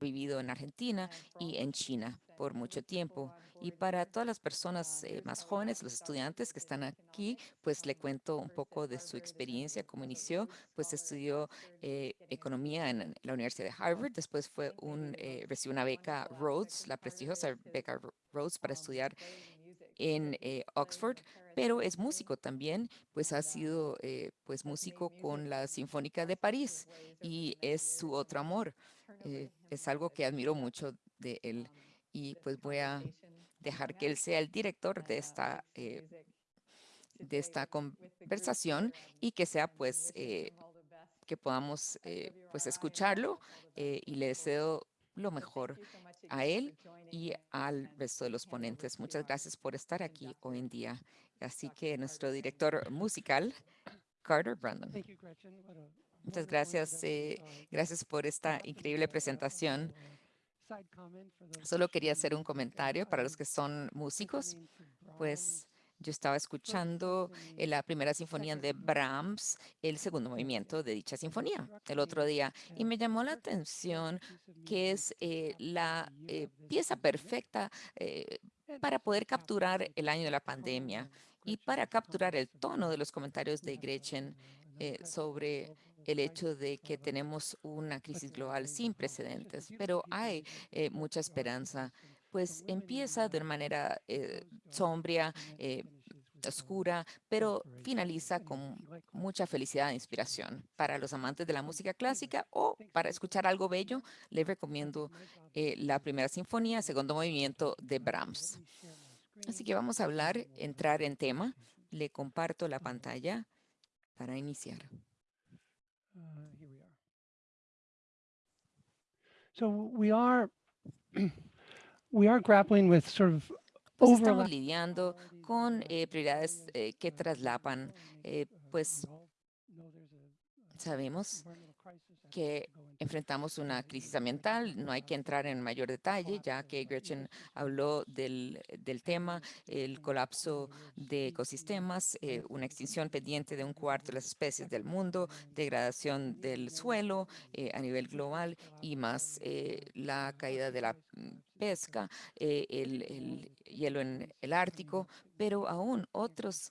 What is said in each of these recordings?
vivido en Argentina y en China por mucho tiempo. Y para todas las personas eh, más jóvenes, los estudiantes que están aquí, pues le cuento un poco de su experiencia, cómo inició. Pues estudió eh, economía en la Universidad de Harvard, después fue un, eh, recibió una beca Rhodes, la prestigiosa beca Rhodes para estudiar en Oxford, pero es músico también, pues ha sido pues músico con la Sinfónica de París y es su otro amor. Es algo que admiro mucho de él y pues voy a dejar que él sea el director de esta, eh, de esta conversación y que sea pues eh, que podamos eh, pues escucharlo y le deseo lo mejor a él y al resto de los ponentes. Muchas gracias por estar aquí hoy en día. Así que nuestro director musical, Carter Brandon. Muchas gracias. gracias por esta increíble presentación. Solo quería hacer un comentario para los que son músicos, pues yo estaba escuchando la primera sinfonía de Brahms, el segundo movimiento de dicha sinfonía el otro día, y me llamó la atención que es eh, la eh, pieza perfecta eh, para poder capturar el año de la pandemia y para capturar el tono de los comentarios de Gretchen sobre el hecho de que tenemos una crisis global sin precedentes, pero hay eh, mucha esperanza, pues empieza de manera eh, sombría, eh, oscura, pero finaliza con mucha felicidad e inspiración. Para los amantes de la música clásica o para escuchar algo bello, les recomiendo la primera sinfonía, segundo movimiento de Brahms. Así que vamos a hablar, entrar en tema. Le comparto la pantalla para iniciar. So we are we are grappling with sort of pues estamos lidiando con eh, prioridades eh, que traslapan, eh, pues sabemos que enfrentamos una crisis ambiental. No hay que entrar en mayor detalle, ya que Gretchen habló del, del tema, el colapso de ecosistemas, eh, una extinción pendiente de un cuarto de las especies del mundo, degradación del suelo eh, a nivel global y más eh, la caída de la pesca, el, el, hielo en el Ártico, pero aún otros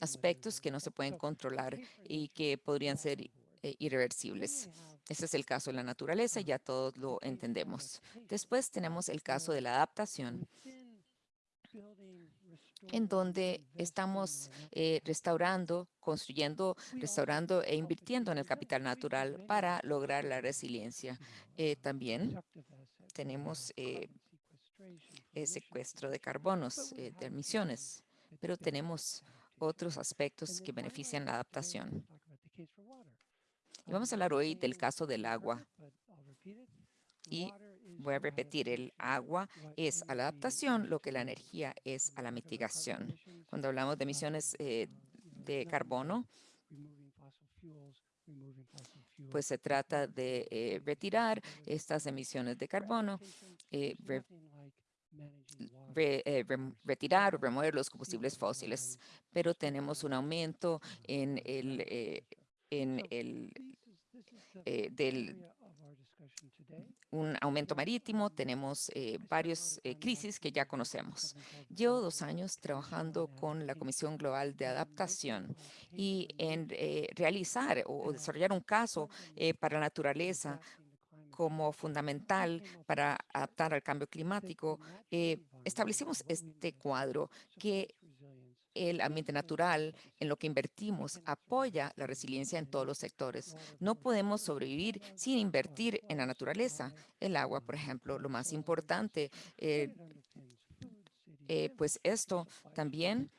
aspectos que no se pueden controlar y que podrían ser irreversibles. Ese es el caso de la naturaleza, ya todos lo entendemos. Después tenemos el caso de la adaptación, en donde estamos eh, restaurando, construyendo, restaurando e invirtiendo en el capital natural para lograr la resiliencia. Eh, también tenemos eh, el secuestro de carbonos, de emisiones, pero tenemos otros aspectos que benefician la adaptación. Y vamos a hablar hoy del caso del agua. Y voy a repetir, el agua es a la adaptación lo que la energía es a la mitigación. Cuando hablamos de emisiones eh, de carbono, pues se trata de eh, retirar estas emisiones de carbono, eh, retirar o remover los combustibles fósiles, pero tenemos un aumento en el, en el eh, del un aumento marítimo, tenemos eh, varias eh, crisis que ya conocemos. Llevo dos años trabajando con la Comisión Global de Adaptación y en realizar o, desarrollar un caso para la naturaleza como fundamental para adaptar al cambio climático, establecimos este cuadro que el ambiente natural, en lo que invertimos, apoya la resiliencia en todos los sectores. No podemos sobrevivir sin invertir en la naturaleza. El agua, por ejemplo, lo más importante. Eh, eh, pues esto también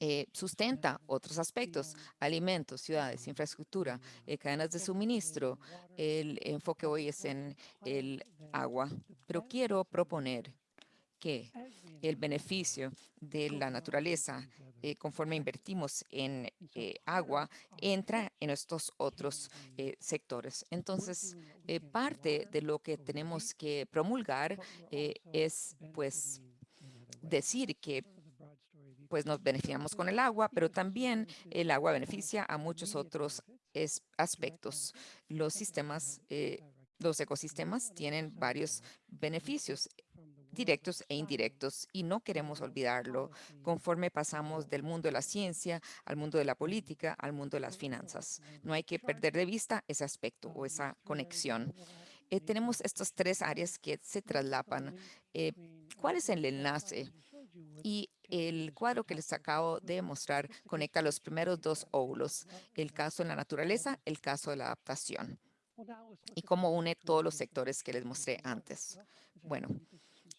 eh, sustenta otros aspectos, alimentos, ciudades, infraestructura, cadenas de suministro. El enfoque hoy es en el agua, pero quiero proponer que el beneficio de la naturaleza, eh, conforme invertimos en eh, agua, entra en estos otros eh, sectores. Entonces, parte de lo que tenemos que promulgar es, pues, decir que pues nos beneficiamos con el agua, pero también el agua beneficia a muchos otros aspectos. Los sistemas Los ecosistemas tienen varios beneficios directos e indirectos y no queremos olvidarlo conforme pasamos del mundo de la ciencia al mundo de la política, al mundo de las finanzas. No hay que perder de vista ese aspecto o esa conexión. Eh, tenemos estas tres áreas que se traslapan. Eh, ¿Cuál es el enlace? Y el cuadro que les acabo de mostrar conecta los primeros dos óvulos, el caso en la naturaleza, el caso de la adaptación, y cómo une todos los sectores que les mostré antes. Bueno,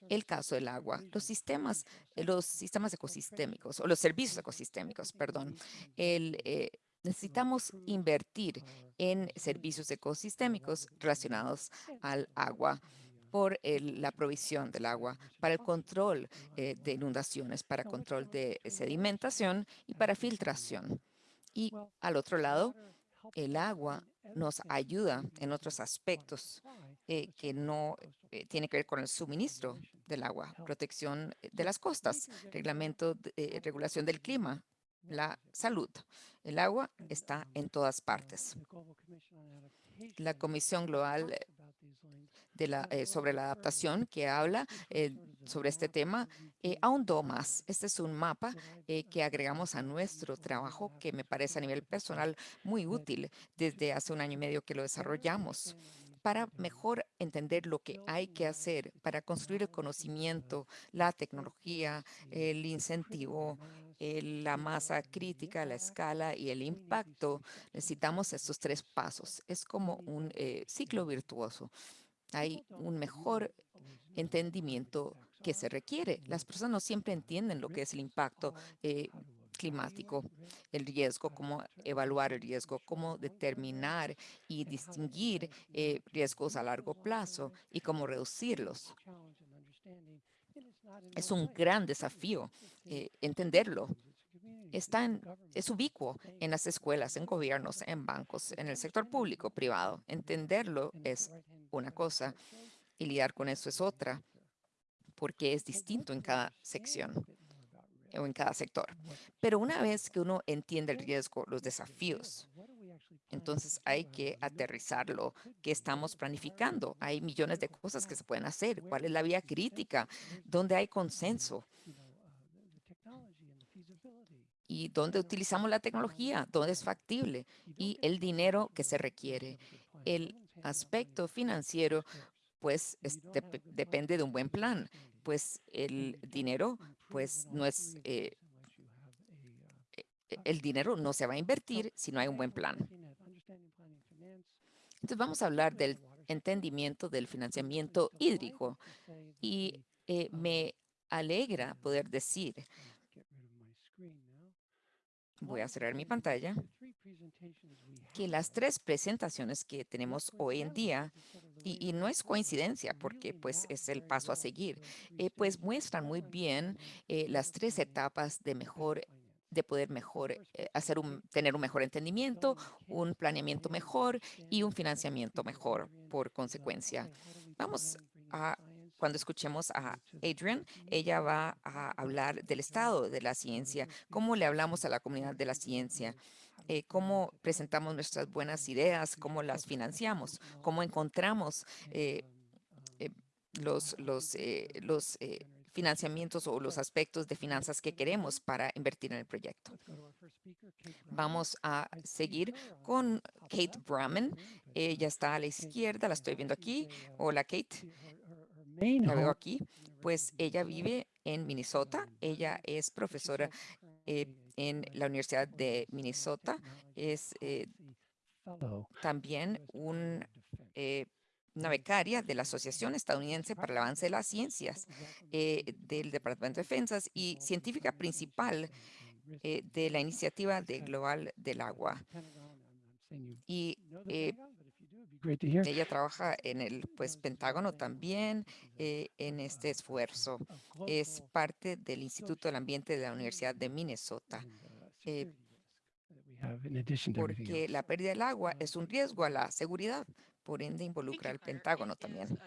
el caso del agua, los sistemas, eh, los sistemas ecosistémicos o los servicios ecosistémicos, perdón, el, eh, necesitamos invertir en servicios ecosistémicos relacionados al agua por la provisión del agua, para el control eh, de inundaciones, para control de sedimentación y para filtración. Y al otro lado, el agua nos ayuda en otros aspectos eh, que no eh, tiene que ver con el suministro del agua, protección de las costas, reglamento, de, regulación del clima, la salud. El agua está en todas partes. La Comisión Global eh, sobre la adaptación que habla eh, sobre este tema eh, ahondó más. Este es un mapa que agregamos a nuestro trabajo que me parece a nivel personal muy útil desde hace un año y medio que lo desarrollamos para mejor entender lo que hay que hacer para construir el conocimiento, la tecnología, el incentivo, la masa crítica, la escala y el impacto, necesitamos estos tres pasos. Es como un ciclo virtuoso. Hay un mejor entendimiento que se requiere. Las personas no siempre entienden lo que es el impacto eh, climático, el riesgo, cómo evaluar el riesgo, cómo determinar y distinguir eh, riesgos a largo plazo y cómo reducirlos. Es un gran desafío eh, entenderlo. Está en, es ubicuo en las escuelas, en gobiernos, en bancos, en el sector público, privado. Entenderlo es una cosa y lidiar con eso es otra, porque es distinto en cada sección o en cada sector. Pero una vez que uno entiende el riesgo, los desafíos, entonces hay que aterrizarlo. ¿Qué estamos planificando? Hay millones de cosas que se pueden hacer. ¿Cuál es la vía crítica? ¿Dónde hay consenso? ¿Y dónde utilizamos la tecnología? ¿Dónde es factible? Y el dinero que se requiere. El aspecto financiero, pues depende de un buen plan, pues el dinero, pues no es, eh, e, e, el dinero no se va a invertir si no hay un buen plan. Entonces vamos a hablar del entendimiento del financiamiento hídrico y eh, me alegra poder decir voy a cerrar mi pantalla, que las tres presentaciones que tenemos hoy en día, y, no es coincidencia porque pues es el paso a seguir, eh, pues muestran muy bien eh, las tres etapas de mejor de poder mejor eh, hacer un, tener un mejor entendimiento, un planeamiento mejor y un financiamiento mejor por consecuencia. Vamos a cuando escuchemos a Adrian, ella va a hablar del estado de la ciencia, cómo le hablamos a la comunidad de la ciencia, eh, cómo presentamos nuestras buenas ideas, cómo las financiamos, cómo encontramos eh, eh, los, los, los financiamientos o los aspectos de finanzas que queremos para invertir en el proyecto. Vamos a seguir con Kate Brahman. Ella está a la izquierda, la estoy viendo aquí. Hola, Kate la veo aquí, pues ella vive en Minnesota. Ella es profesora eh, en la Universidad de Minnesota. Es eh, también un, eh, una becaria de la Asociación Estadounidense para el Avance de las Ciencias del Departamento de Defensas y científica principal de la iniciativa de Global del Agua. Y ella trabaja en el pues, Pentágono también eh, en este esfuerzo. Es parte del Instituto del Ambiente de la Universidad de Minnesota. Eh, porque la pérdida del agua es un riesgo a la seguridad, por ende involucra al Pentágono también.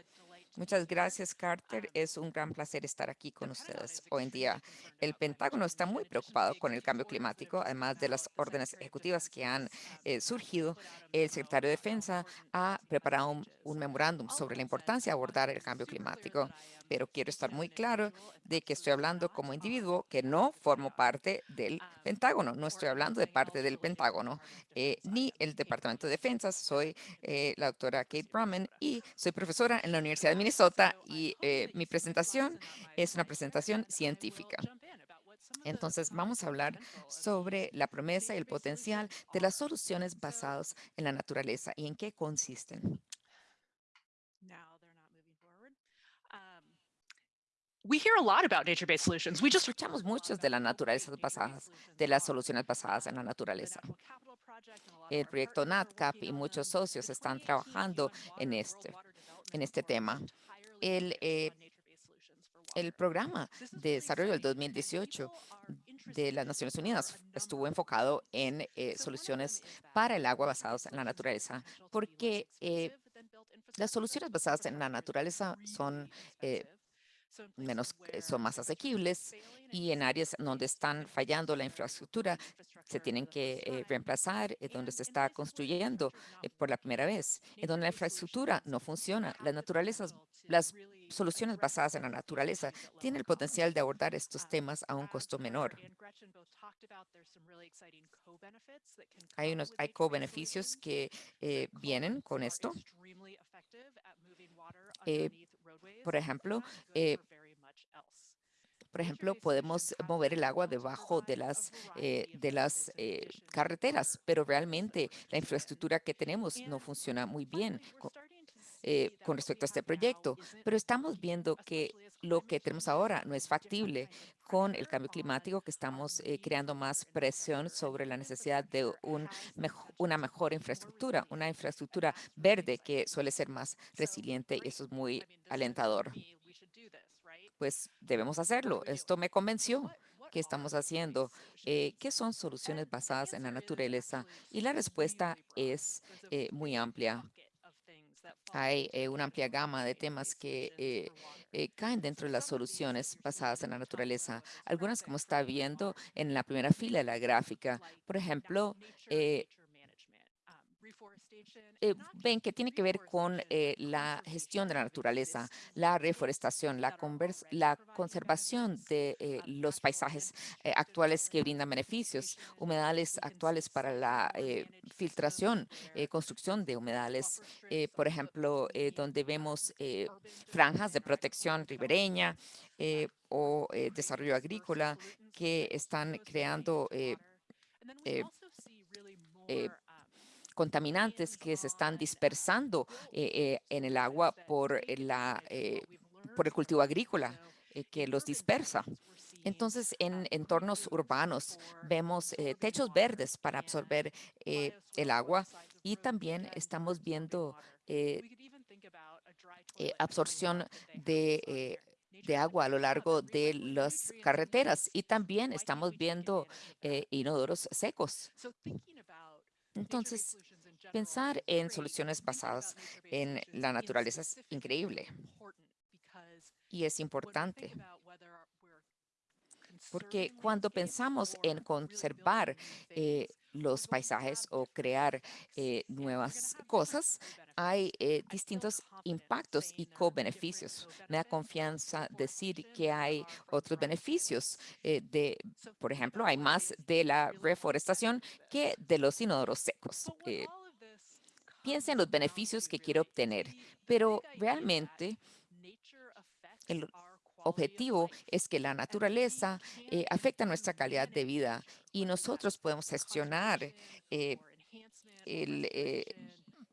Muchas gracias, Carter. Es un gran placer estar aquí con ustedes hoy en día. El Pentágono está muy preocupado con el cambio climático, además de las órdenes ejecutivas que han eh, surgido. El secretario de Defensa ha preparado un, un memorándum sobre la importancia de abordar el cambio climático, pero quiero estar muy claro de que estoy hablando como individuo que no formo parte del Pentágono. No estoy hablando de parte del Pentágono eh, ni el Departamento de Defensa. Soy eh, la doctora Kate Brumman y soy profesora en la Universidad de Minnesota y eh, mi presentación es una presentación científica. Entonces, vamos a hablar sobre la promesa y el potencial de las soluciones basadas en la naturaleza y en qué consisten. We hear a lot about nature-based solutions. We just Escuchamos muchos de la naturaleza basadas, de las soluciones basadas en la naturaleza. El proyecto NatCap y muchos socios están trabajando en este, en este tema. El, eh, el programa de desarrollo del 2018 de las Naciones Unidas estuvo enfocado en eh, soluciones para el agua basadas en la naturaleza, porque eh, las soluciones basadas en la naturaleza son eh, menos, eh, son más asequibles y en áreas donde están fallando la infraestructura se tienen que eh, reemplazar, eh, donde se está construyendo por la primera vez, en donde la infraestructura no funciona. Las naturalezas, las soluciones basadas en la naturaleza tienen el potencial de abordar estos temas a un costo menor. Hay unos hay co-beneficios que vienen con esto. Por ejemplo, eh, por ejemplo, podemos mover el agua debajo de las, eh, de las eh, carreteras, pero realmente la infraestructura que tenemos no funciona muy bien con, con respecto a este proyecto. Pero estamos viendo que lo que tenemos ahora no es factible con el cambio climático, que estamos creando más presión sobre la necesidad de un una mejor infraestructura, una infraestructura verde que suele ser más resiliente y eso es muy alentador pues debemos hacerlo. Esto me convenció que estamos haciendo. Eh, ¿Qué son soluciones basadas en la naturaleza? Y la respuesta es eh, muy amplia. Hay eh, una amplia gama de temas que caen dentro de las soluciones basadas en la naturaleza. Algunas, como está viendo en la primera fila de la gráfica, por ejemplo, eh, ven que tiene que ver con eh, la gestión de la naturaleza, la reforestación, la, la conservación de eh, los paisajes actuales que brindan beneficios, humedales actuales para la filtración, construcción de humedales, por ejemplo, donde vemos franjas de protección ribereña o desarrollo agrícola que están creando contaminantes que se están dispersando eh, eh, en el agua por, la, eh, por el cultivo agrícola que los dispersa. Entonces, en entornos urbanos vemos techos verdes para absorber el agua y también estamos viendo absorción de, de agua a lo largo de las carreteras y también estamos viendo inodoros secos. Entonces, pensar en soluciones basadas en la naturaleza es increíble. Y es importante. Porque cuando pensamos en conservar eh, los paisajes o crear eh, nuevas cosas, hay eh, distintos impactos y co-beneficios. Me da confianza decir que hay otros beneficios de, por ejemplo, hay más de la reforestación que de los inodoros secos. piensa en los beneficios que quiere obtener, pero realmente el objetivo es que la naturaleza eh, afecta nuestra calidad de vida y nosotros podemos gestionar eh, el, eh,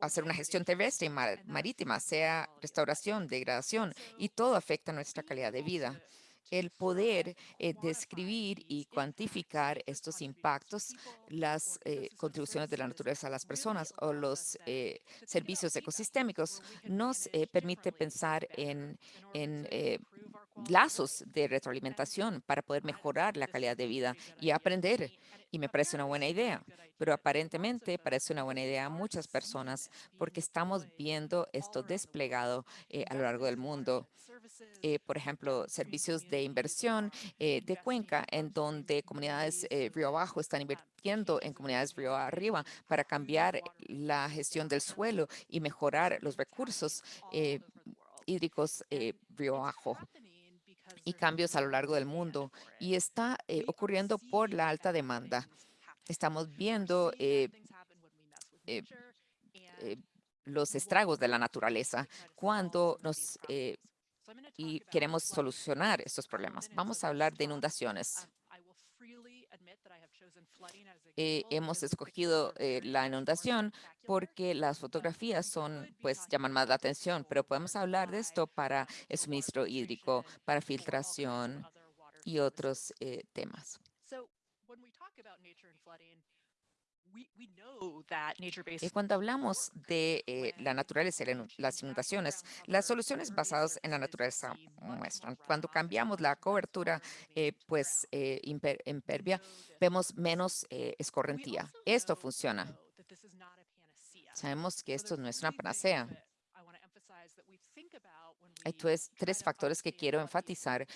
hacer una gestión terrestre y marítima, sea restauración, degradación, y todo afecta nuestra calidad de vida. El poder eh, describir y cuantificar estos impactos, las eh, contribuciones de la naturaleza a las personas o los eh, servicios ecosistémicos, nos permite pensar en, en lazos de retroalimentación para poder mejorar la calidad de vida y aprender. Y me parece una buena idea, pero aparentemente parece una buena idea a muchas personas porque estamos viendo esto desplegado eh, a lo largo del mundo. Eh, por ejemplo, servicios de inversión eh, de cuenca, en donde comunidades río abajo están invirtiendo en comunidades río arriba para cambiar la gestión del suelo y mejorar los recursos hídricos río abajo y cambios a lo largo del mundo. Y está eh, ocurriendo por la alta demanda. Estamos viendo eh, eh, los estragos de la naturaleza cuando nos y queremos solucionar estos problemas. Vamos a hablar de inundaciones. Eh, hemos escogido eh, la inundación porque las fotografías son, pues, llaman más la atención, pero podemos hablar de esto para el suministro hídrico, para filtración y otros eh, temas. Y cuando hablamos de eh, la naturaleza y las inundaciones, las soluciones basadas en la naturaleza muestran. Cuando cambiamos la cobertura, eh, pues eh, impervia, vemos menos escorrentía. Esto funciona. Sabemos que esto no es una panacea. Hay tres, tres factores que quiero enfatizar.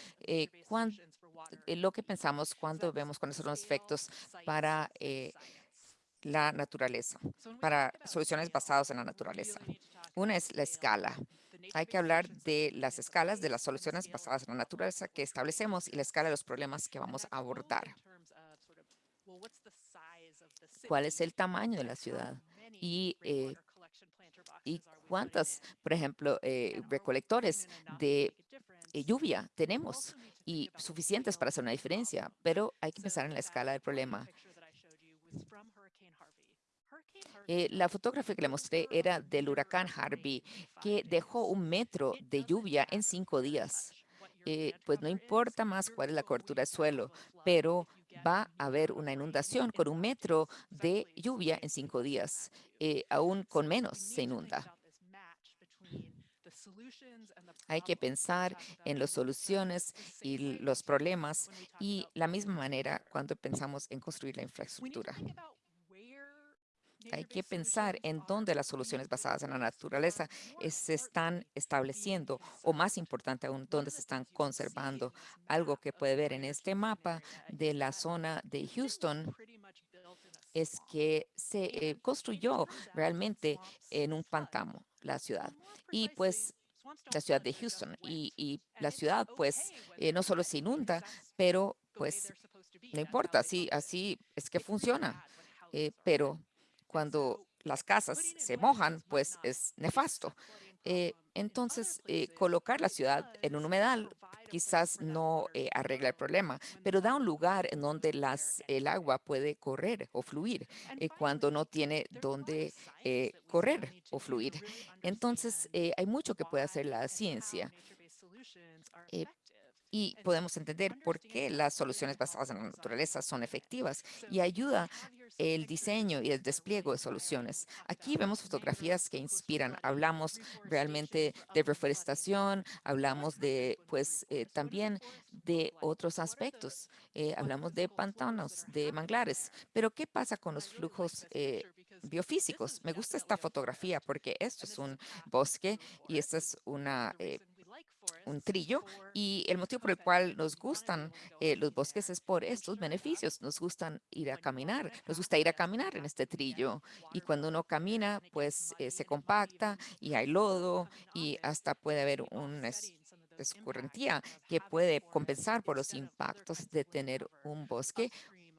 lo que pensamos cuando vemos cuáles son los efectos para la naturaleza, para soluciones basadas en la naturaleza. Una es la escala. Hay que hablar de las escalas de las soluciones basadas en la naturaleza que establecemos y la escala de los problemas que vamos a abordar. ¿Cuál es el tamaño de la ciudad? Y, eh, y cuántas, por ejemplo, eh, recolectores de eh, lluvia tenemos y suficientes para hacer una diferencia, pero hay que pensar en la escala del problema. Eh, la fotografía que le mostré era del huracán Harvey, que dejó un metro de lluvia en cinco días. Eh, pues no importa más cuál es la cobertura del suelo, pero va a haber una inundación con un metro de lluvia en cinco días. Eh, aún con menos se inunda. Hay que pensar en las soluciones y los problemas y la misma manera cuando pensamos en construir la infraestructura. Hay que pensar en dónde las soluciones basadas en la naturaleza se están estableciendo o más importante aún, dónde se están conservando. Algo que puede ver en este mapa de la zona de Houston es que se eh, construyó realmente en un pantano la ciudad. Y pues la ciudad de Houston y, la ciudad pues eh, no solo se inunda, pero pues no importa, así, es que funciona. Eh, pero cuando las casas se mojan, pues es nefasto. Eh, entonces, eh, colocar la ciudad en un humedal quizás no eh, arregla el problema, pero da un lugar en donde el agua puede correr o fluir cuando no tiene donde correr o fluir. Entonces, hay mucho que puede hacer la ciencia y podemos entender por qué las soluciones basadas en la naturaleza son efectivas y ayuda el diseño y el despliegue de soluciones. Aquí vemos fotografías que inspiran. Hablamos realmente de reforestación, hablamos de, pues, eh, también de otros aspectos. Eh, hablamos de pantanos, de manglares. Pero, ¿qué pasa con los flujos eh, biofísicos? Me gusta esta fotografía porque esto es un bosque y esta es una un trillo y el motivo por el cual nos gustan eh, los bosques es por estos beneficios. Nos gustan ir a caminar, nos gusta ir a caminar en este trillo y cuando uno camina pues eh, se compacta y hay lodo y hasta puede haber una escurrentía que puede compensar por los impactos de tener un bosque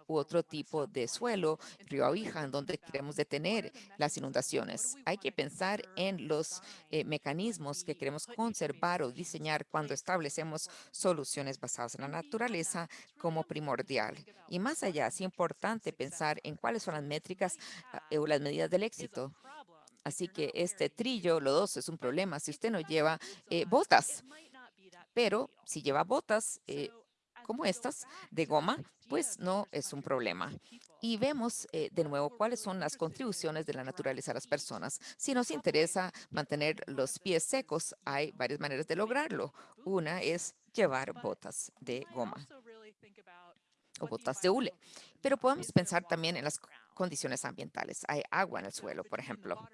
u otro tipo de suelo, río Abija, en donde queremos detener las inundaciones. Hay que pensar en los eh, mecanismos que queremos conservar o diseñar cuando establecemos soluciones basadas en la naturaleza como primordial. Y más allá, es importante pensar en cuáles son las métricas ah, o las medidas del éxito. Así que este trillo, lo dos, es un problema si usted no lleva eh, botas. Pero si lleva botas, eh, como estas de goma, pues no es un problema. Y vemos eh, de nuevo cuáles son las contribuciones de la naturaleza a las personas. Si nos interesa mantener los pies secos, hay varias maneras de lograrlo. Una es llevar botas de goma o botas de hule. Pero podemos pensar también en las condiciones ambientales. Hay agua en el suelo, por ejemplo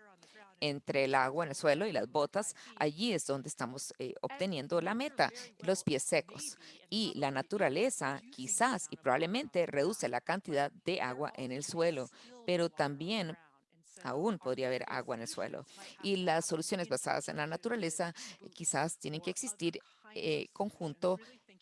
entre el agua en el suelo y las botas, allí es donde estamos eh, obteniendo la meta, los pies secos. Y la naturaleza quizás y probablemente reduce la cantidad de agua en el suelo, pero también aún podría haber agua en el suelo. Y las soluciones basadas en la naturaleza quizás tienen que existir eh, conjunto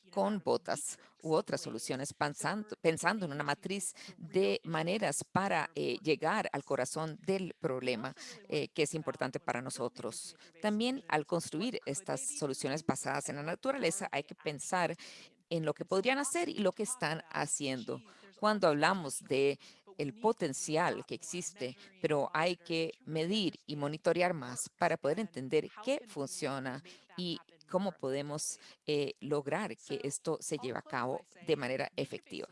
con botas u otras soluciones, pensando, pensando en una matriz de maneras para eh, llegar al corazón del problema eh, que es importante para nosotros. También al construir estas soluciones basadas en la naturaleza, hay que pensar en lo que podrían hacer y lo que están haciendo. Cuando hablamos de el potencial que existe, pero hay que medir y monitorear más para poder entender qué funciona y cómo podemos eh, lograr que esto se lleve a cabo de manera efectiva.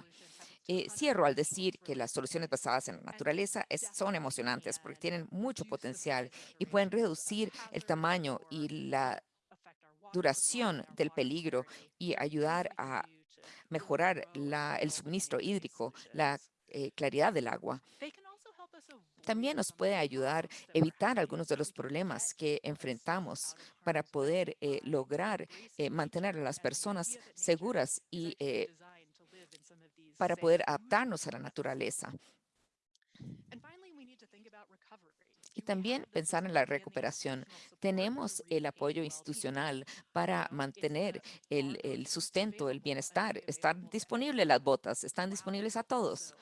Eh, cierro al decir que las soluciones basadas en la naturaleza son emocionantes porque tienen mucho potencial y pueden reducir el tamaño y la duración del peligro y ayudar a mejorar el suministro hídrico, la eh, claridad del agua también nos puede ayudar a evitar algunos de los problemas que enfrentamos para poder eh, lograr eh, mantener a las personas seguras y eh, para poder adaptarnos a la naturaleza. Y también pensar en la recuperación. Tenemos el apoyo institucional para mantener el, el sustento, el bienestar. Están disponibles las botas, están disponibles a todos.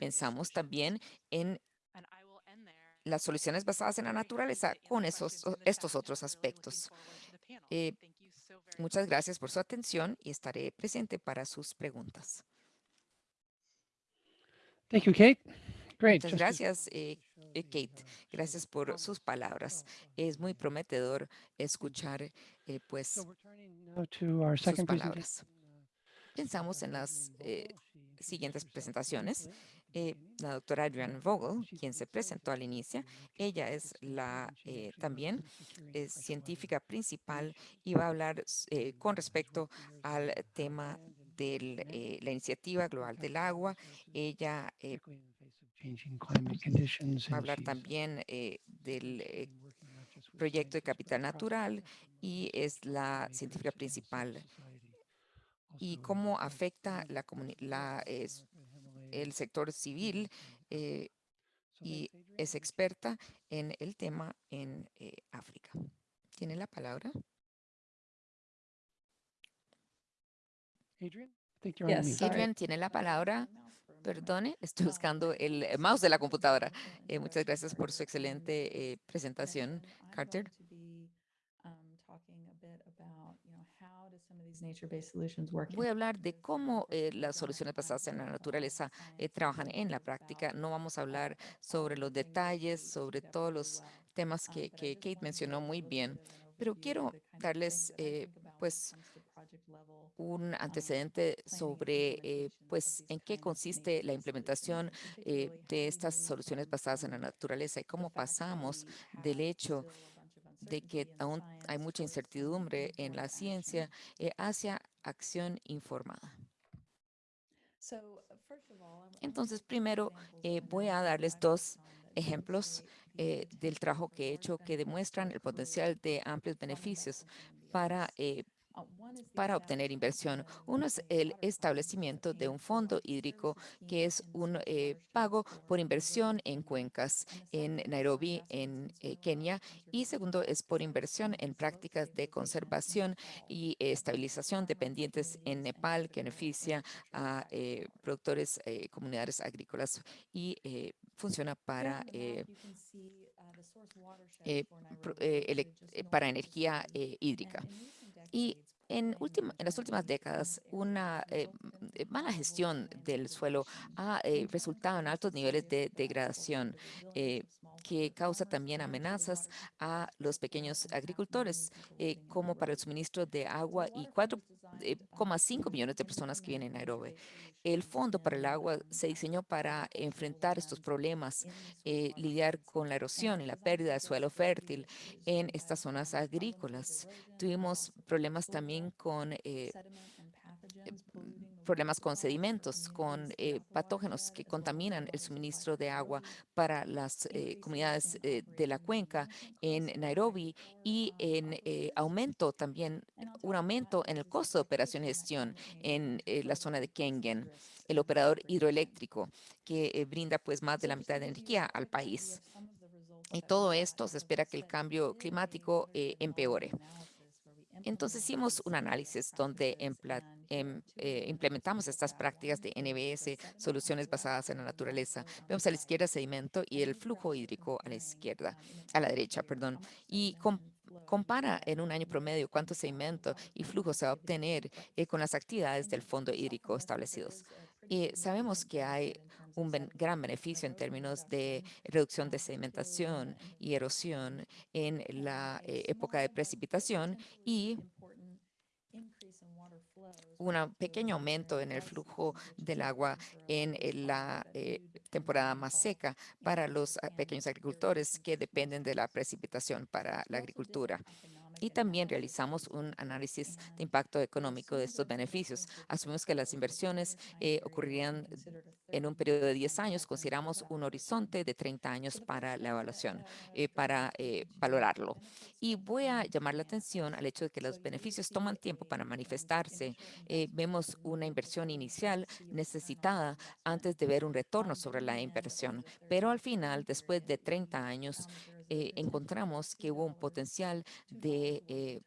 Pensamos también en las soluciones basadas en la naturaleza con esos, estos otros aspectos. Eh, muchas gracias por su atención y estaré presente para sus preguntas. Thank you, Kate. Great. Muchas gracias, eh, eh, Kate. Gracias por sus palabras. Es muy prometedor escuchar pues sus palabras. Pensamos en las siguientes presentaciones. Eh, la doctora Adrienne Vogel, quien se presentó al inicio. Ella es la eh, también es científica principal y va a hablar eh, con respecto al tema de la iniciativa global del agua. Ella va a hablar también del proyecto de capital natural y es la científica principal y cómo afecta la, la el sector civil eh, y es experta en el tema en eh, África. ¿Tiene la palabra? Adrian, tiene la palabra. Perdone, estoy buscando el mouse de la computadora. Eh, muchas gracias por su excelente presentación, Carter. Voy a hablar de cómo eh, las soluciones basadas en la naturaleza eh, trabajan en la práctica. No vamos a hablar sobre los detalles, sobre todos los temas que, que Kate mencionó muy bien, pero quiero darles eh, pues un antecedente sobre pues en qué consiste la implementación de estas soluciones basadas en la naturaleza y cómo pasamos del hecho de que aún hay mucha incertidumbre en la ciencia eh, hacia acción informada. Entonces, primero eh, voy a darles dos ejemplos eh, del trabajo que he hecho que demuestran el potencial de amplios beneficios para para obtener inversión. Uno es el establecimiento de un fondo hídrico que es un eh, pago por inversión en cuencas en Nairobi, en eh, Kenia. Y segundo es por inversión en prácticas de conservación y estabilización dependientes en Nepal, que beneficia a eh, productores comunidades agrícolas y funciona para para energía hídrica. Y en, en, las últimas décadas, una eh, eh, mala gestión del suelo ha eh, resultado en altos niveles de degradación que causa también amenazas a los pequeños agricultores, eh, como para el suministro de agua y 4,5 millones de personas que viven en Nairobi. El Fondo para el Agua se diseñó para enfrentar estos problemas, eh, lidiar con la erosión y la pérdida de suelo fértil en estas zonas agrícolas. Tuvimos problemas también con eh, problemas con sedimentos, con eh, patógenos que contaminan el suministro de agua para las eh, comunidades eh, de la cuenca en Nairobi y en aumento también, un aumento en el costo de operación y gestión en la zona de Kengen, el operador hidroeléctrico que brinda pues más de la mitad de energía al país. Y todo esto se espera que el cambio climático empeore. Entonces hicimos un análisis donde em, eh, implementamos estas prácticas de NBS, soluciones basadas en la naturaleza. Vemos a la izquierda sedimento y el flujo hídrico a la izquierda, a la derecha, perdón. Y compara en un año promedio cuánto sedimento y flujo se va a obtener eh, con las actividades del fondo hídrico establecidos. Y sabemos que hay un gran beneficio en términos de reducción de sedimentación y erosión en la eh, época de precipitación y un pequeño aumento en el flujo del agua en la eh, temporada más seca para los pequeños agricultores que dependen de la precipitación para la agricultura. Y también realizamos un análisis de impacto económico de estos beneficios. Asumimos que las inversiones eh, ocurrirían en un periodo de 10 años. Consideramos un horizonte de 30 años para la evaluación, eh, para eh, valorarlo. Y voy a llamar la atención al hecho de que los beneficios toman tiempo para manifestarse. vemos una inversión inicial necesitada antes de ver un retorno sobre la inversión. Pero al final, después de 30 años, eh, encontramos que hubo un potencial de eh,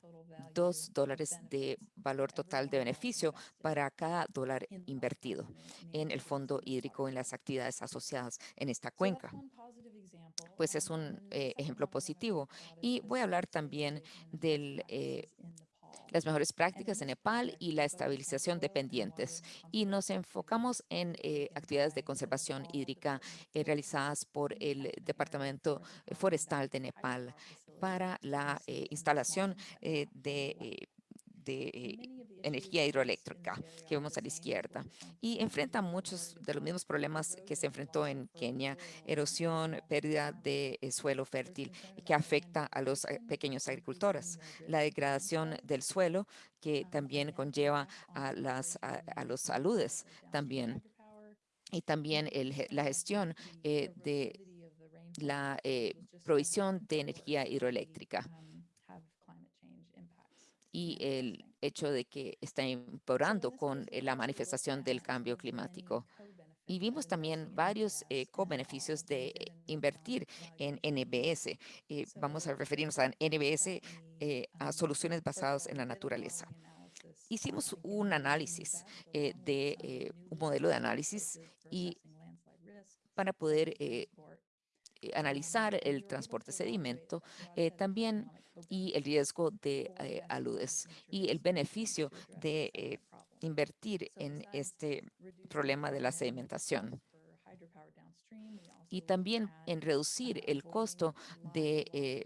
dos dólares de valor total de beneficio para cada dólar invertido en el fondo hídrico en las actividades asociadas en esta cuenca. Pues es un eh, ejemplo positivo. Y voy a hablar también del las mejores prácticas en Nepal y la estabilización de pendientes. Y nos enfocamos en eh, actividades de conservación hídrica eh, realizadas por el Departamento Forestal de Nepal para la eh, instalación de de energía hidroeléctrica que vemos a la izquierda y enfrenta muchos de los mismos problemas que se enfrentó en Kenia, erosión, pérdida de eh, suelo fértil que afecta a los eh, pequeños agricultores, la degradación del suelo que también conlleva a, las, a, los saludes también y también la gestión eh, de la provisión de energía hidroeléctrica y el hecho de que está empeorando con eh, la manifestación del cambio climático. Y vimos también varios eh, co-beneficios de eh, invertir en NBS. vamos a referirnos a NBS, a soluciones basadas en la naturaleza. Hicimos un análisis de un modelo de análisis y para poder analizar el transporte de sedimento, también y el riesgo de eh, aludes y el beneficio de eh, invertir en este problema de la sedimentación. Y también en reducir el costo de eh,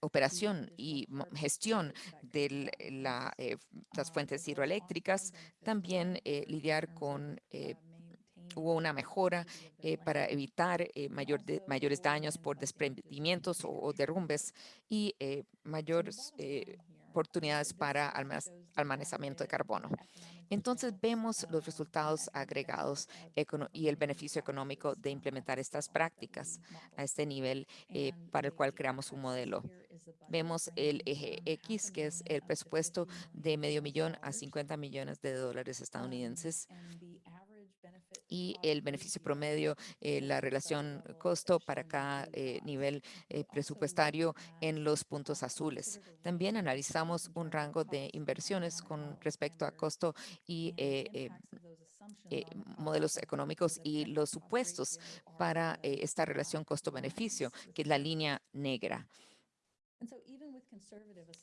operación y gestión de las fuentes hidroeléctricas, también lidiar con hubo una mejora eh, para evitar eh, mayor mayores daños por desprendimientos o, derrumbes y eh, mayores oportunidades para almacenamiento de carbono. Entonces vemos los resultados agregados y el beneficio económico de implementar estas prácticas a este nivel para el cual creamos un modelo. Vemos el eje X, que es el presupuesto de medio millón a 50 millones de dólares estadounidenses y el beneficio promedio, eh, la relación costo para cada eh, nivel eh, presupuestario en los puntos azules. También analizamos un rango de inversiones con respecto a costo y modelos económicos y los supuestos para esta relación costo-beneficio, que es la línea negra.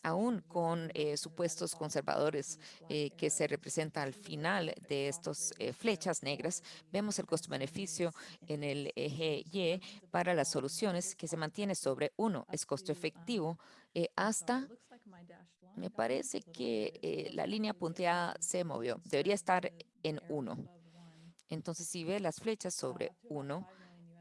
Aún con eh, supuestos conservadores eh, que se representa al final de estas eh, flechas negras, vemos el costo-beneficio en el eje Y para las soluciones que se mantiene sobre uno, es costo efectivo, hasta, me parece que la línea punteada se movió, debería estar en uno. Entonces, si ve las flechas sobre uno,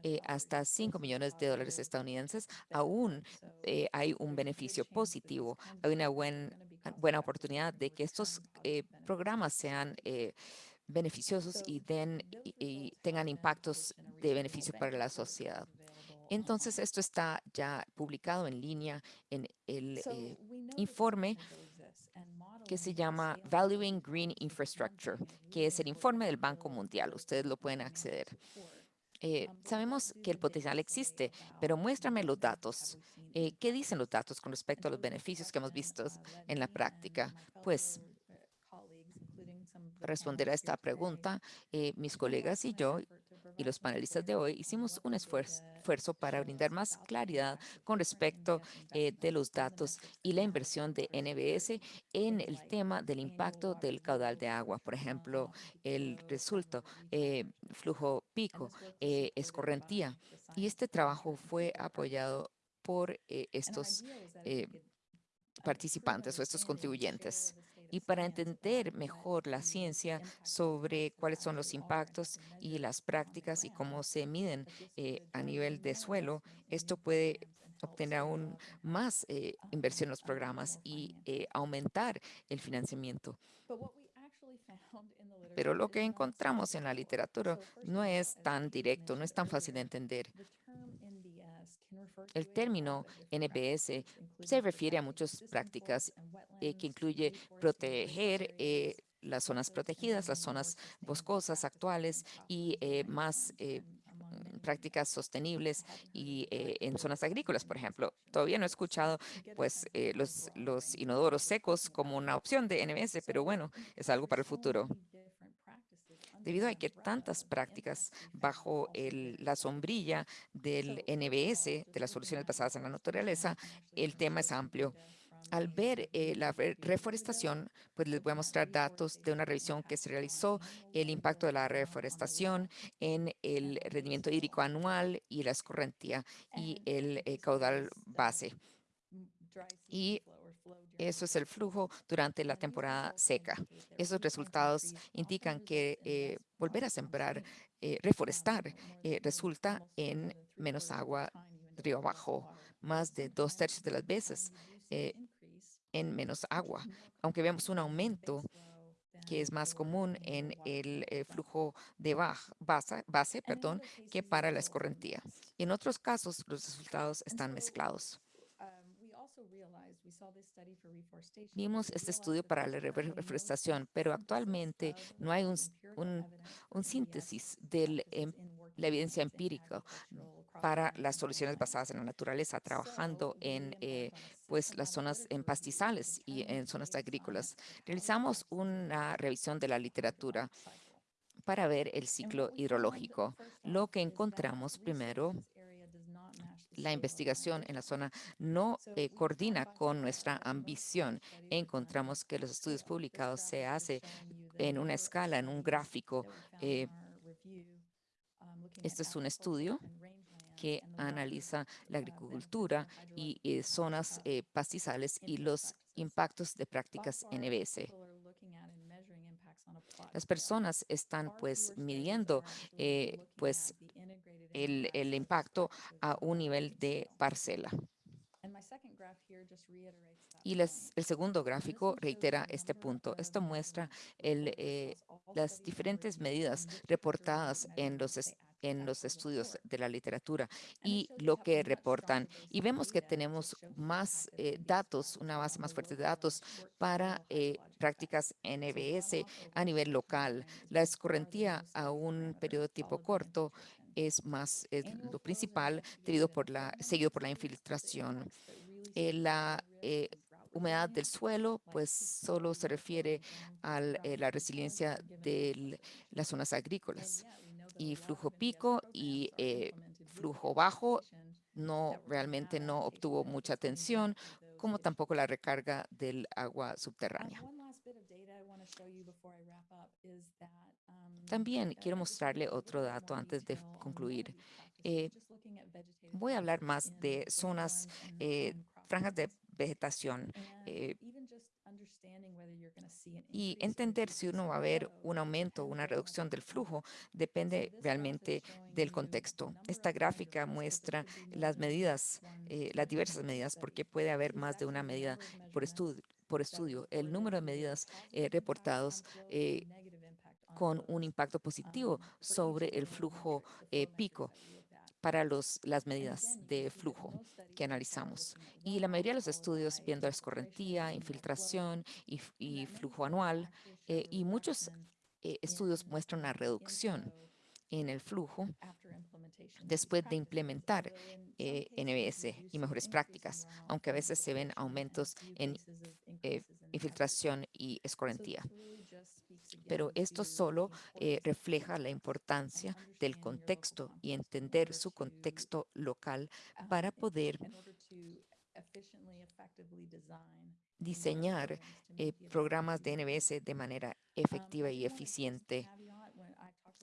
eh, hasta 5 millones de dólares estadounidenses, aún eh, hay un beneficio positivo. Hay una buena oportunidad de que estos eh, programas sean beneficiosos y, den, y, tengan impactos de beneficio para la sociedad. Entonces, esto está ya publicado en línea en el informe que se llama Valuing Green Infrastructure, que es el informe del Banco Mundial. Ustedes lo pueden acceder. Eh, sabemos que el potencial existe, pero muéstrame los datos. Eh, ¿Qué dicen los datos con respecto a los beneficios que hemos visto en la práctica? Pues, para responder a esta pregunta, eh, mis colegas y yo y los panelistas de hoy hicimos un esfuerzo, para brindar más claridad con respecto eh, de los datos y la inversión de NBS en el tema del impacto del caudal de agua. Por ejemplo, el resultado, eh, flujo pico, eh, escorrentía. Y este trabajo fue apoyado por estos participantes o estos contribuyentes y para entender mejor la ciencia sobre cuáles son los impactos y las prácticas y cómo se miden eh, a nivel de suelo, esto puede obtener aún más eh, inversión en los programas y eh, aumentar el financiamiento. Pero lo que encontramos en la literatura no es tan directo, no es tan fácil de entender. El término NPS se refiere a muchas prácticas eh, que incluye proteger eh, las zonas protegidas, las zonas boscosas actuales y eh, más prácticas sostenibles y en zonas agrícolas, por ejemplo. Todavía no he escuchado pues los, los inodoros secos como una opción de NBS, pero bueno, es algo para el futuro. Debido a que tantas prácticas bajo la sombrilla del NBS, de las soluciones basadas en la naturaleza, el tema es amplio. Al ver eh, la reforestación, pues les voy a mostrar datos de una revisión que se realizó, el impacto de la reforestación en el rendimiento hídrico anual y la escorrentía y el eh, caudal base. Eso es el flujo durante la temporada seca. Esos resultados indican que eh, volver a sembrar, eh, reforestar, eh, resulta en menos agua río abajo, más de dos tercios de las veces en menos agua, aunque vemos un aumento que es más común en el flujo de base, base perdón, que para la escorrentía. En otros casos, los resultados están mezclados. Vimos este estudio para la reforestación, pero actualmente no hay un, un, síntesis de em, la evidencia empírica para las soluciones basadas en la naturaleza, trabajando en eh, pues, las zonas en pastizales y en zonas agrícolas. Realizamos una revisión de la literatura para ver el ciclo hidrológico. Lo que encontramos primero la investigación en la zona no eh, coordina con nuestra ambición. Encontramos que los estudios publicados se hacen en una escala, en un gráfico. Eh, este es un estudio que analiza la agricultura y eh, zonas pastizales y los impactos de prácticas NBS. Las personas están pues midiendo pues el, el impacto a un nivel de parcela. Y les, el segundo gráfico reitera este punto. Esto muestra el, eh, las diferentes medidas reportadas en los, en los estudios de la literatura y lo que reportan. Y vemos que tenemos más eh, datos, una base más fuerte de datos para eh, prácticas NBS a nivel local. La escorrentía a un periodo tipo corto es más lo principal debido por la, seguido por la infiltración. Eh, la eh, humedad del suelo, pues solo se refiere a eh, la resiliencia de las zonas agrícolas. Y flujo pico y flujo bajo no realmente no obtuvo mucha atención como tampoco la recarga del agua subterránea. También quiero mostrarle otro dato antes de concluir. Eh, voy a hablar más de zonas, eh, franjas de vegetación eh, y entender si uno va a ver un aumento o una reducción del flujo depende realmente del contexto. Esta gráfica muestra las medidas, las diversas medidas, porque puede haber más de una medida por estudio. Por estudio. El número de medidas reportados con un impacto positivo sobre el flujo pico para los, las medidas de flujo que analizamos. Y la mayoría de los estudios viendo escorrentía, infiltración y, flujo anual, eh, y muchos eh, estudios muestran una reducción en el flujo después de implementar eh, NBS y mejores prácticas, aunque a veces se ven aumentos en infiltración y escorrentía. pero esto solo eh, refleja la importancia del contexto y entender su contexto local para poder diseñar eh, programas de NBS de manera efectiva y eficiente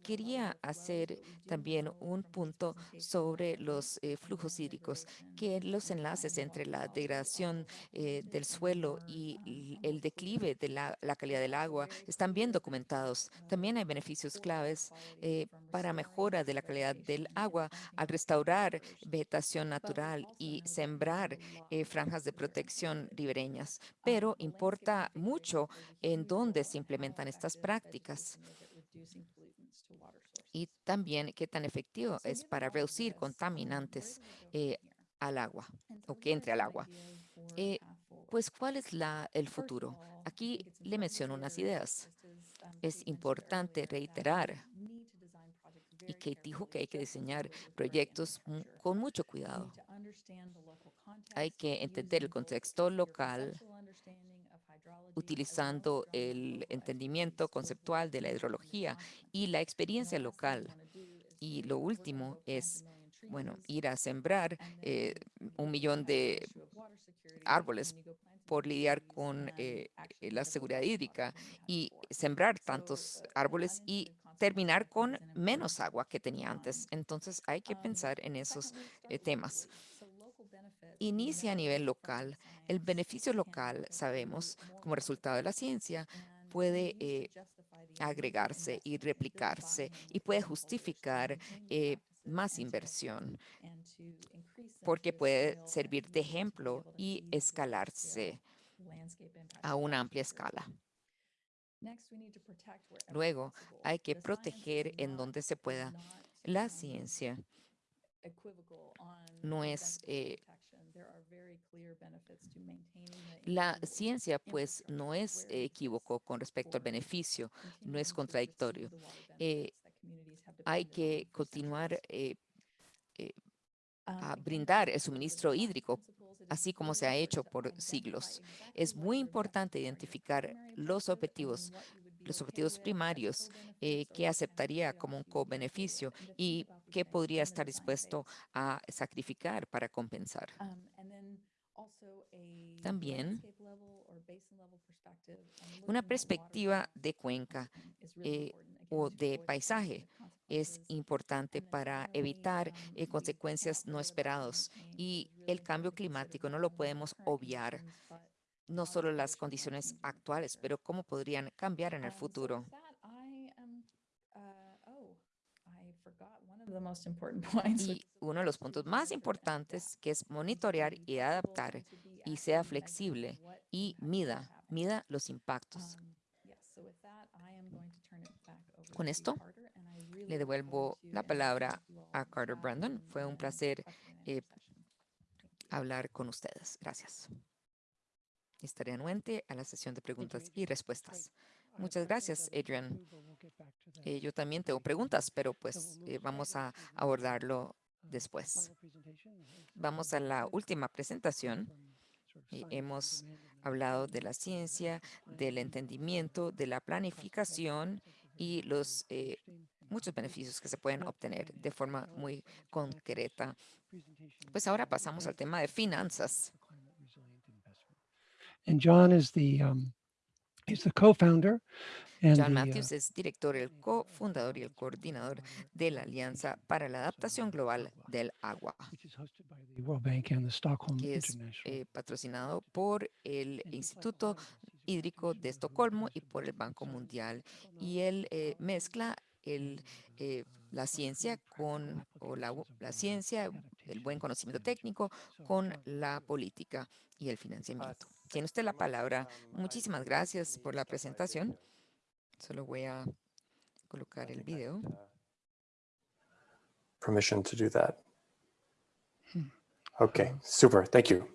quería hacer también un punto sobre los eh, flujos hídricos, que los enlaces entre la degradación eh, del suelo y el declive de la, calidad del agua están bien documentados. También hay beneficios claves eh, para mejora de la calidad del agua al restaurar vegetación natural y sembrar franjas de protección ribereñas, pero importa mucho en dónde se implementan estas prácticas y también qué tan efectivo es para reducir contaminantes eh, al agua o que entre al agua. Eh, pues, ¿cuál es la, el futuro? Aquí le menciono unas ideas. Es importante reiterar y que dijo que hay que diseñar proyectos con mucho cuidado. Hay que entender el contexto local, utilizando el entendimiento conceptual de la hidrología y la experiencia local. Y lo último es, bueno, ir a sembrar eh, un millón de árboles por lidiar con eh, la seguridad hídrica y sembrar tantos árboles y terminar con menos agua que tenía antes. Entonces hay que pensar en esos eh, temas inicia a nivel local. El beneficio local, sabemos, como resultado de la ciencia, puede eh, agregarse y replicarse y puede justificar eh, más inversión porque puede servir de ejemplo y escalarse a una amplia escala. Luego, hay que proteger en donde se pueda. La ciencia no es la ciencia, pues, no es equívoco con respecto al beneficio, no es contradictorio. Eh, hay que continuar eh, eh, a brindar el suministro hídrico, así como se ha hecho por siglos. Es muy importante identificar los objetivos los objetivos primarios que aceptaría como un co-beneficio y que podría estar dispuesto a sacrificar para compensar. También una perspectiva de cuenca eh, o de paisaje. es importante para evitar eh, consecuencias no esperadas y el cambio climático. No lo podemos obviar, no solo las condiciones actuales, pero cómo podrían cambiar en el futuro. Y uno de los puntos más importantes que es monitorear y adaptar y sea flexible y mida, mida los impactos. Con esto, le devuelvo la palabra a Carter Brandon. Fue un placer eh, hablar con ustedes. Gracias. Estaré anuente a la sesión de preguntas y respuestas. Muchas gracias, Adrian. Eh, yo también tengo preguntas, pero pues eh, vamos a abordarlo después. Vamos a la última presentación. hemos hablado de la ciencia, del entendimiento, de la planificación y los eh, muchos beneficios que se pueden obtener de forma muy concreta. Pues ahora pasamos al tema de finanzas and John is the um, he's the co-founder and John the, uh, Matthews es director, el cofundador y el coordinador de la Alianza para la Adaptación Global del Agua, which is hosted by the World Bank and the Stockholm que es International. eh, patrocinado por el Instituto Hídrico de Estocolmo y por el Banco Mundial. Y él eh, mezcla el, eh, la ciencia con, o la, bu- la ciencia, el buen conocimiento técnico con la política y el financiamiento. Tiene usted la palabra. Muchísimas gracias por la presentación. Solo voy a colocar el video. permission to do that. Hmm. Okay, super. Thank you.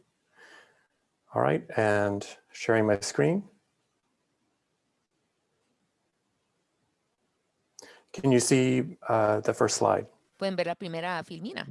All right, and sharing my screen. Can you see uh, the first slide? Pueden ver la primera filmina.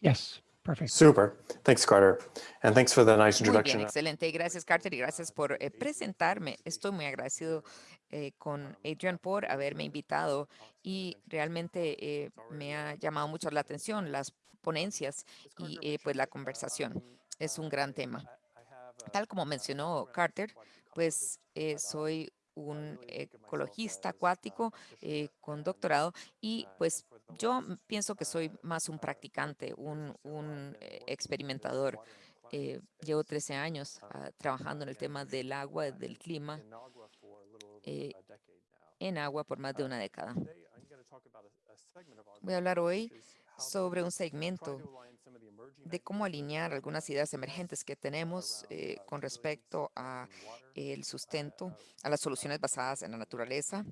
Yes, perfect. Super. Thanks, Carter. And thanks for the nice Muy bien, introduction. excelente. Gracias, Carter, y gracias por eh, presentarme. Estoy muy agradecido eh, con Adrian por haberme invitado y realmente eh, me ha llamado mucho la atención las ponencias y eh, pues la conversación. Es un gran tema. Tal como mencionó Carter, pues eh, soy un ecologista acuático eh, con doctorado y pues yo pienso que soy más un practicante, un, un, eh, experimentador. Eh, llevo 13 años ah, trabajando en el tema del agua, del clima eh, en agua por más de una década. Voy a hablar hoy sobre un segmento de cómo alinear algunas ideas emergentes que tenemos eh, con respecto a el sustento, a las soluciones basadas en la naturaleza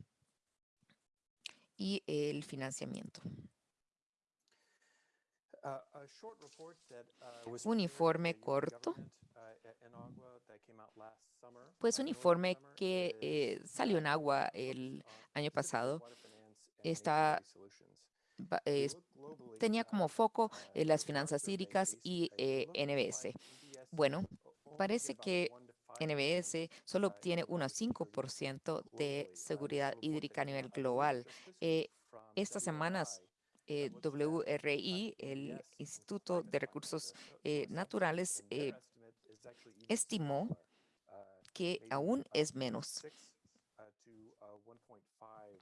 y el financiamiento. Un informe corto, pues un informe que eh, salió en agua el año pasado está es- tenía como foco eh, las finanzas hídricas y eh, NBS. Bueno, parece que NBS solo obtiene un 5% de seguridad hídrica a nivel global. Eh, estas semanas, eh, WRI, el Instituto de Recursos eh, Naturales, eh, estimó que aún es menos,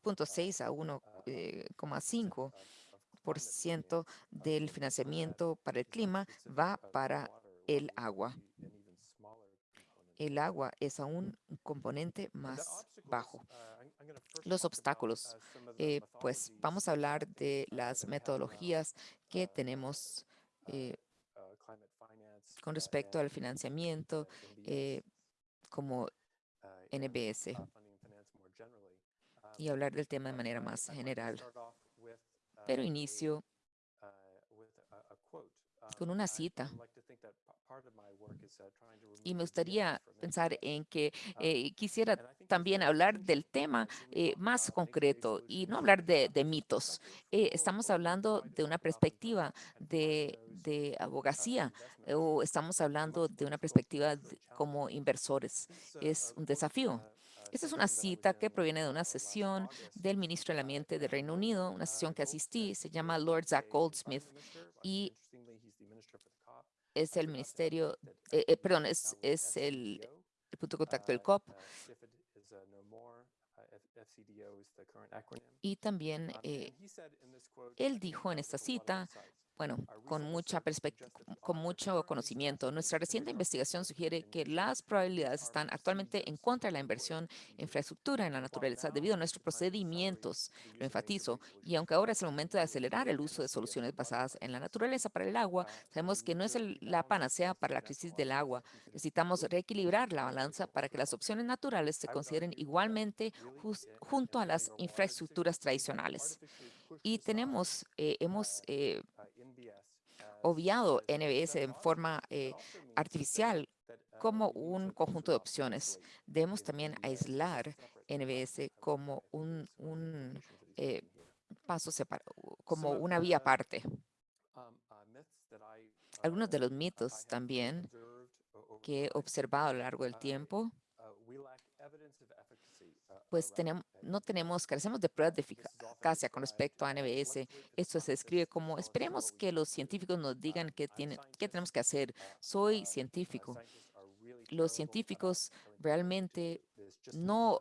0.6 a 1,5 por ciento del financiamiento para el clima va para el agua. El agua es aún un componente más bajo. Los obstáculos, eh, pues vamos a hablar de las metodologías que tenemos eh, con respecto al financiamiento eh, como NBS y hablar del tema de manera más general. Pero inicio con una cita. Y me gustaría pensar en que eh, quisiera también hablar del tema eh, más concreto y no hablar de, de mitos. Eh, estamos hablando de una perspectiva de, de abogacía eh, o estamos hablando de una perspectiva de- como inversores. Es un desafío. Esta es una cita que proviene de una sesión del ministro del Ambiente del Reino Unido, una sesión que asistí, se llama Lord Zach Goldsmith y es el ministerio, eh, eh, perdón, es, es el, el punto de contacto del COP y también eh, él dijo en esta cita, bueno, con mucha perspectiva, con mucho conocimiento, nuestra reciente investigación sugiere que las probabilidades están actualmente en contra de la inversión en infraestructura en la naturaleza debido a nuestros procedimientos, lo enfatizo, y aunque ahora es el momento de acelerar el uso de soluciones basadas en la naturaleza para el agua, sabemos que no es el- la panacea para la crisis del agua. Necesitamos reequilibrar la balanza para que las opciones naturales se consideren igualmente junto a las infraestructuras tradicionales. Y tenemos, eh, hemos eh, obviado NBS en forma eh, artificial como un conjunto de opciones. Debemos también aislar NBS como un, eh, paso separado, como una vía aparte. Algunos de los mitos también que he observado a lo largo del tiempo, pues tenemos, no tenemos, carecemos de pruebas de eficacia con respecto a NBS. Esto se describe como, esperemos que los científicos nos digan qué, tienen, qué tenemos que hacer. Soy científico los científicos realmente no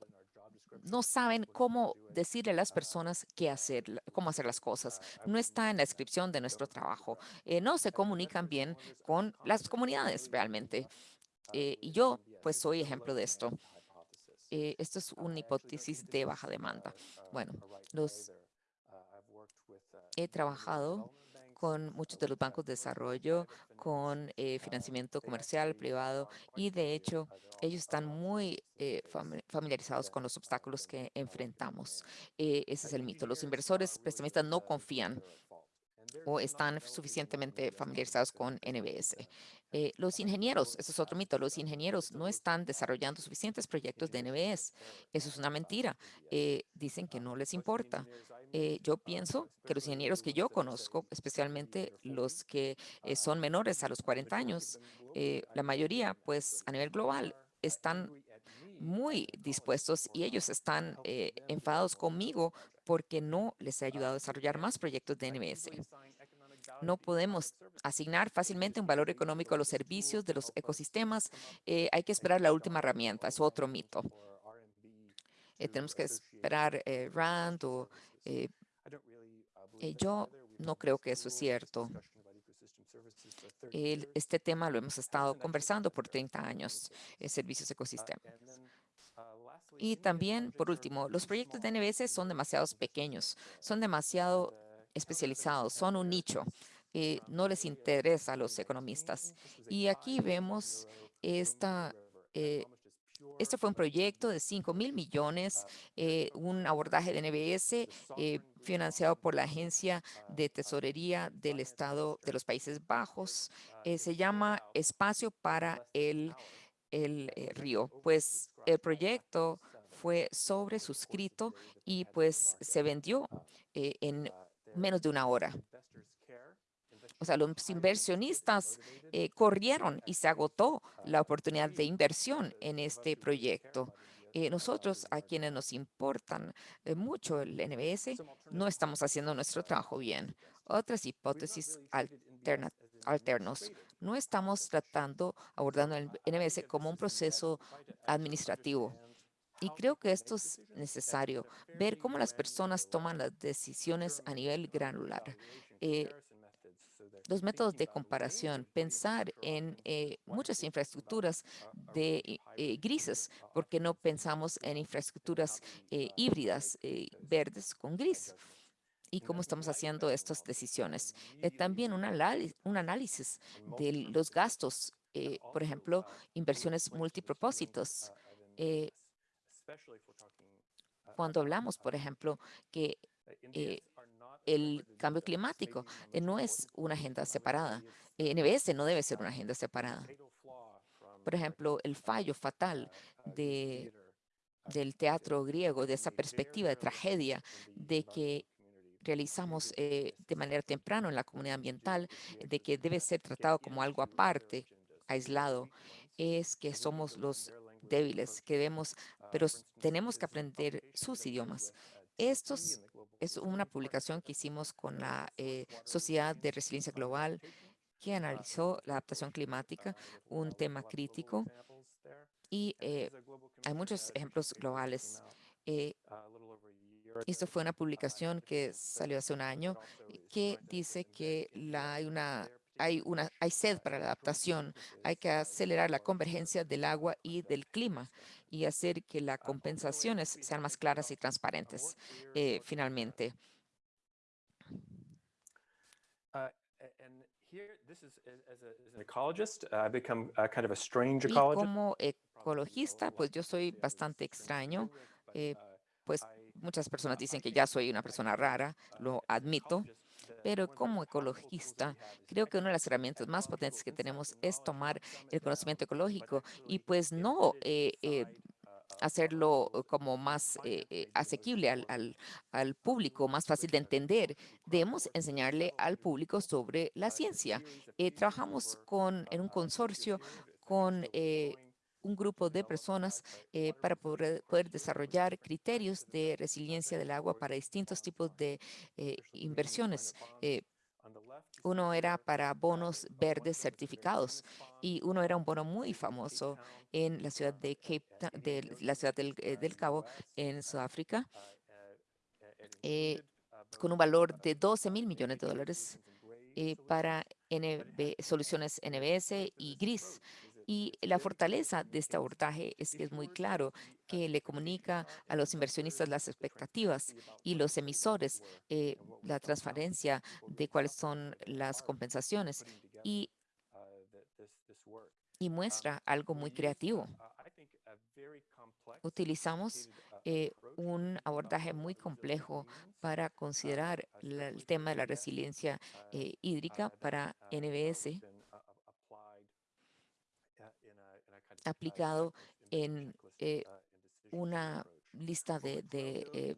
no saben cómo decirle a las personas qué hacer, cómo hacer las cosas. No está en la descripción de nuestro trabajo. Eh, no se comunican bien con las comunidades realmente. Eh, y yo, pues, soy ejemplo de esto. Eh, esto es una hipótesis de baja demanda. Bueno, los he trabajado con muchos de los bancos de desarrollo, con eh, financiamiento comercial, privado, y de hecho ellos están muy eh, familiarizados con los obstáculos que enfrentamos. Eh, ese es el mito. Los inversores prestamistas no confían o están suficientemente familiarizados con NBS. Eh, los ingenieros, eso es otro mito, los ingenieros no están desarrollando suficientes proyectos de NBS. Eso es una mentira. Eh, dicen que no les importa. Eh, yo pienso que los ingenieros que yo conozco, especialmente los que son menores a los 40 años, la mayoría, pues a nivel global, están muy dispuestos y ellos están enfadados conmigo porque no les he ayudado a desarrollar más proyectos de NBS. No podemos asignar fácilmente un valor económico a los servicios de los ecosistemas. Eh, hay que esperar la última herramienta, es otro mito. Eh, tenemos que esperar eh, RAND o... yo no creo que eso es cierto. este tema lo hemos estado conversando por 30 años, servicios ecosistema. Y también, por último, los proyectos de NBS son demasiado pequeños, son demasiado especializados, son un nicho. Eh, no les interesa a los economistas. Y aquí vemos esta... Eh, este fue un proyecto de 5 mil millones, eh, un abordaje de NBS financiado por la Agencia de Tesorería del Estado de los Países Bajos. se llama Espacio para el, el Río. Pues el proyecto fue sobresuscrito y pues se vendió en menos de una hora. O sea, los inversionistas eh, corrieron y se agotó la oportunidad de inversión en este proyecto. Eh, nosotros, a quienes nos importan eh, mucho el NBS, no estamos haciendo nuestro trabajo bien. Otras hipótesis alternos. No estamos tratando, abordando el NBS como un proceso administrativo y creo que esto es necesario, ver cómo las personas toman las decisiones a nivel granular. Eh, los métodos de comparación, pensar en eh, muchas infraestructuras de eh, grises, porque no pensamos en infraestructuras híbridas, verdes con gris y cómo estamos haciendo estas decisiones. también un, un, análisis de los gastos, por ejemplo, inversiones multipropósitos. Uh, Cuando hablamos, por ejemplo, que eh, el cambio climático eh, no es una agenda separada. NBS no debe ser una agenda separada. Por ejemplo, el fallo fatal de, del teatro griego, de esa perspectiva de tragedia, de que realizamos eh, de manera temprana en la comunidad ambiental, de que debe ser tratado como algo aparte, aislado, es que somos los débiles, que vemos pero tenemos que aprender sus idiomas. Esto es una publicación que hicimos con la eh, Sociedad de Resiliencia Global que analizó la adaptación climática, un tema crítico, y eh, hay muchos ejemplos globales. Eh, esto fue una publicación que salió hace un año que dice que la, hay una hay, una, hay sed para la adaptación, hay que acelerar la convergencia del agua y del clima y hacer que las compensaciones sean más claras y transparentes eh, finalmente. Y como ecologista, pues yo soy bastante extraño. Eh, pues muchas personas dicen que ya soy una persona rara, lo admito, pero como ecologista, creo que una de las herramientas más potentes que tenemos es tomar el conocimiento ecológico y pues no eh, eh, hacerlo como más eh, asequible al, al, público, más fácil de entender. Debemos enseñarle al público sobre la ciencia. trabajamos con, en un consorcio con un grupo de personas eh, para poder, desarrollar criterios de resiliencia del agua para distintos tipos de eh, inversiones. Eh, Uno era para bonos verdes certificados y uno era un bono muy famoso en la ciudad de la ciudad del, Cabo en Sudáfrica con un valor de 12 mil millones de dólares para soluciones NBS y GRIS. Y la fortaleza de este abordaje es que es muy claro que le comunica a los inversionistas las expectativas y los emisores eh, la transparencia de cuáles son las compensaciones y, muestra algo muy creativo. Utilizamos eh, un abordaje muy complejo para considerar el tema de la resiliencia eh, hídrica para NBS aplicado en eh, una lista de, de eh,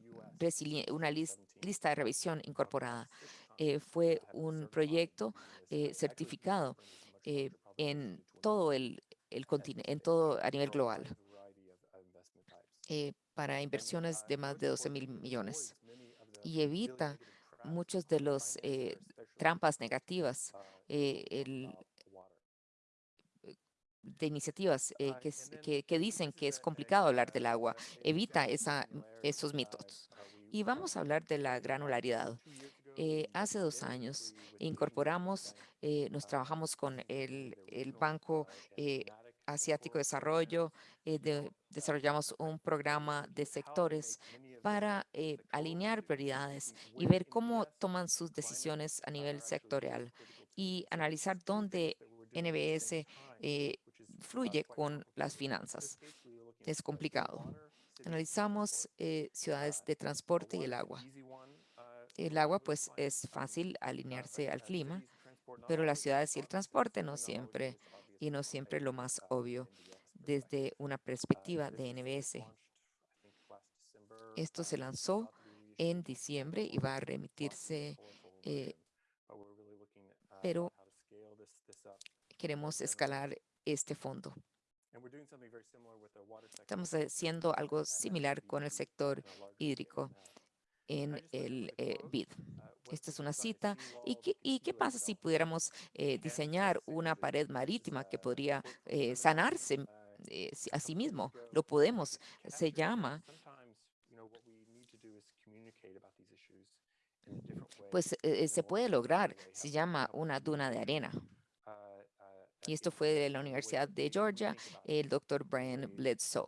una lis- lista de revisión incorporada. Eh, fue un proyecto certificado en todo el, continente, en todo a nivel global, para inversiones de más de 12 mil millones y evita muchos de los trampas negativas de iniciativas eh, que, que- que dicen que es complicado hablar del agua. Evita esa, esos mitos. Y vamos a hablar de la granularidad. Eh, hace dos años incorporamos, eh, nos trabajamos con el, el Banco Asiático de Desarrollo, de- desarrollamos un programa de sectores para eh, alinear prioridades y ver cómo toman sus decisiones a nivel sectorial y analizar dónde NBS eh, fluye con las finanzas. Es complicado. Analizamos eh, ciudades de transporte y el agua. El agua, pues, es fácil alinearse al clima, pero las ciudades y el transporte no siempre, y no siempre lo más obvio desde una perspectiva de NBS. Esto se lanzó en diciembre y va a remitirse, eh, pero queremos escalar este fondo. Estamos haciendo algo similar con el sector hídrico en el eh, BID. Esta es una cita. ¿Y qué, y qué pasa si pudiéramos eh, diseñar una pared marítima que podría eh, sanarse eh, si- a sí mismo? Lo podemos. Se llama, pues eh, se puede lograr. Se llama una duna de arena. Y esto fue de la Universidad de Georgia, el doctor Brian Bledsoe.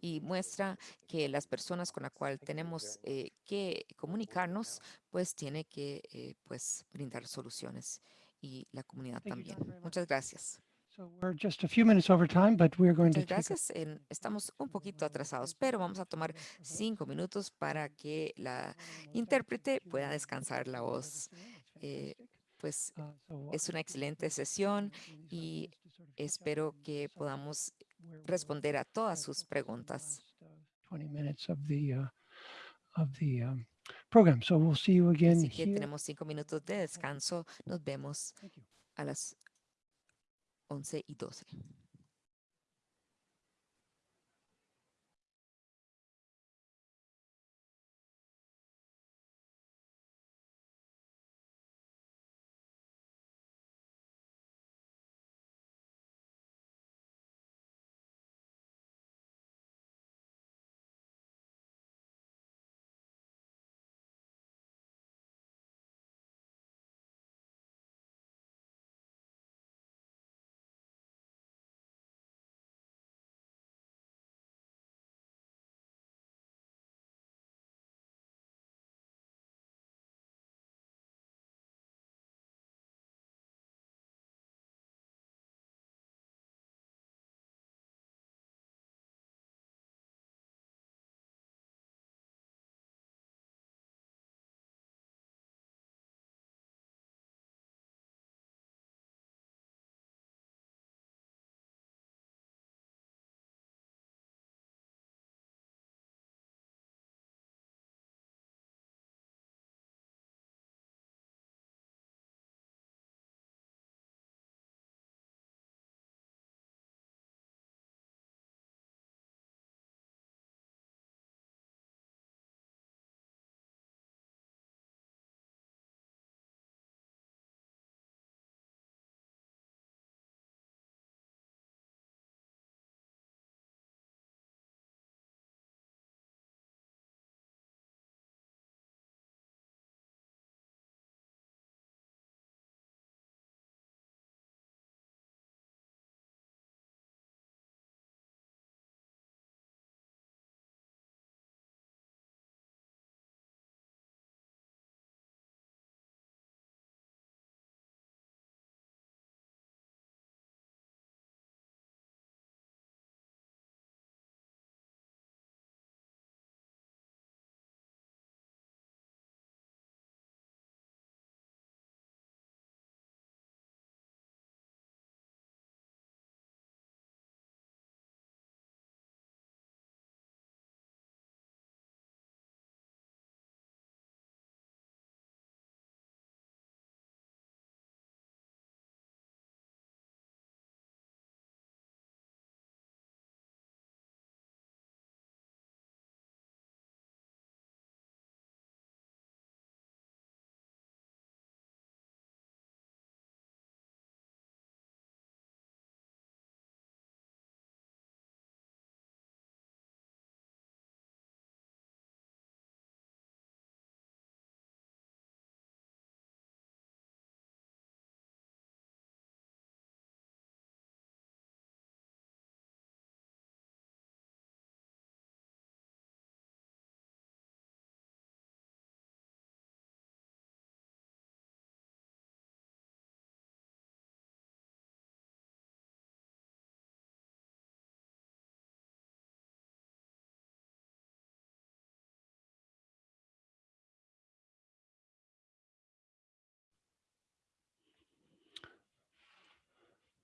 Y muestra que las personas con las cuales tenemos eh, que comunicarnos, pues tiene que eh, pues, brindar soluciones y la comunidad Thank you, también. John, very much. Muchas gracias. So we're just a few minutes over time, but we're going to Muchas gracias. En- estamos un poquito atrasados, pero vamos a tomar cinco minutos para que la intérprete pueda descansar la voz. Eh, pues so es una excelente sesión y espero que podamos responder a todas sus preguntas. 20 minutes of the, uh, of the program. So we'll see you again Así que tenemos cinco minutos de descanso. Nos vemos a las 11 y 12.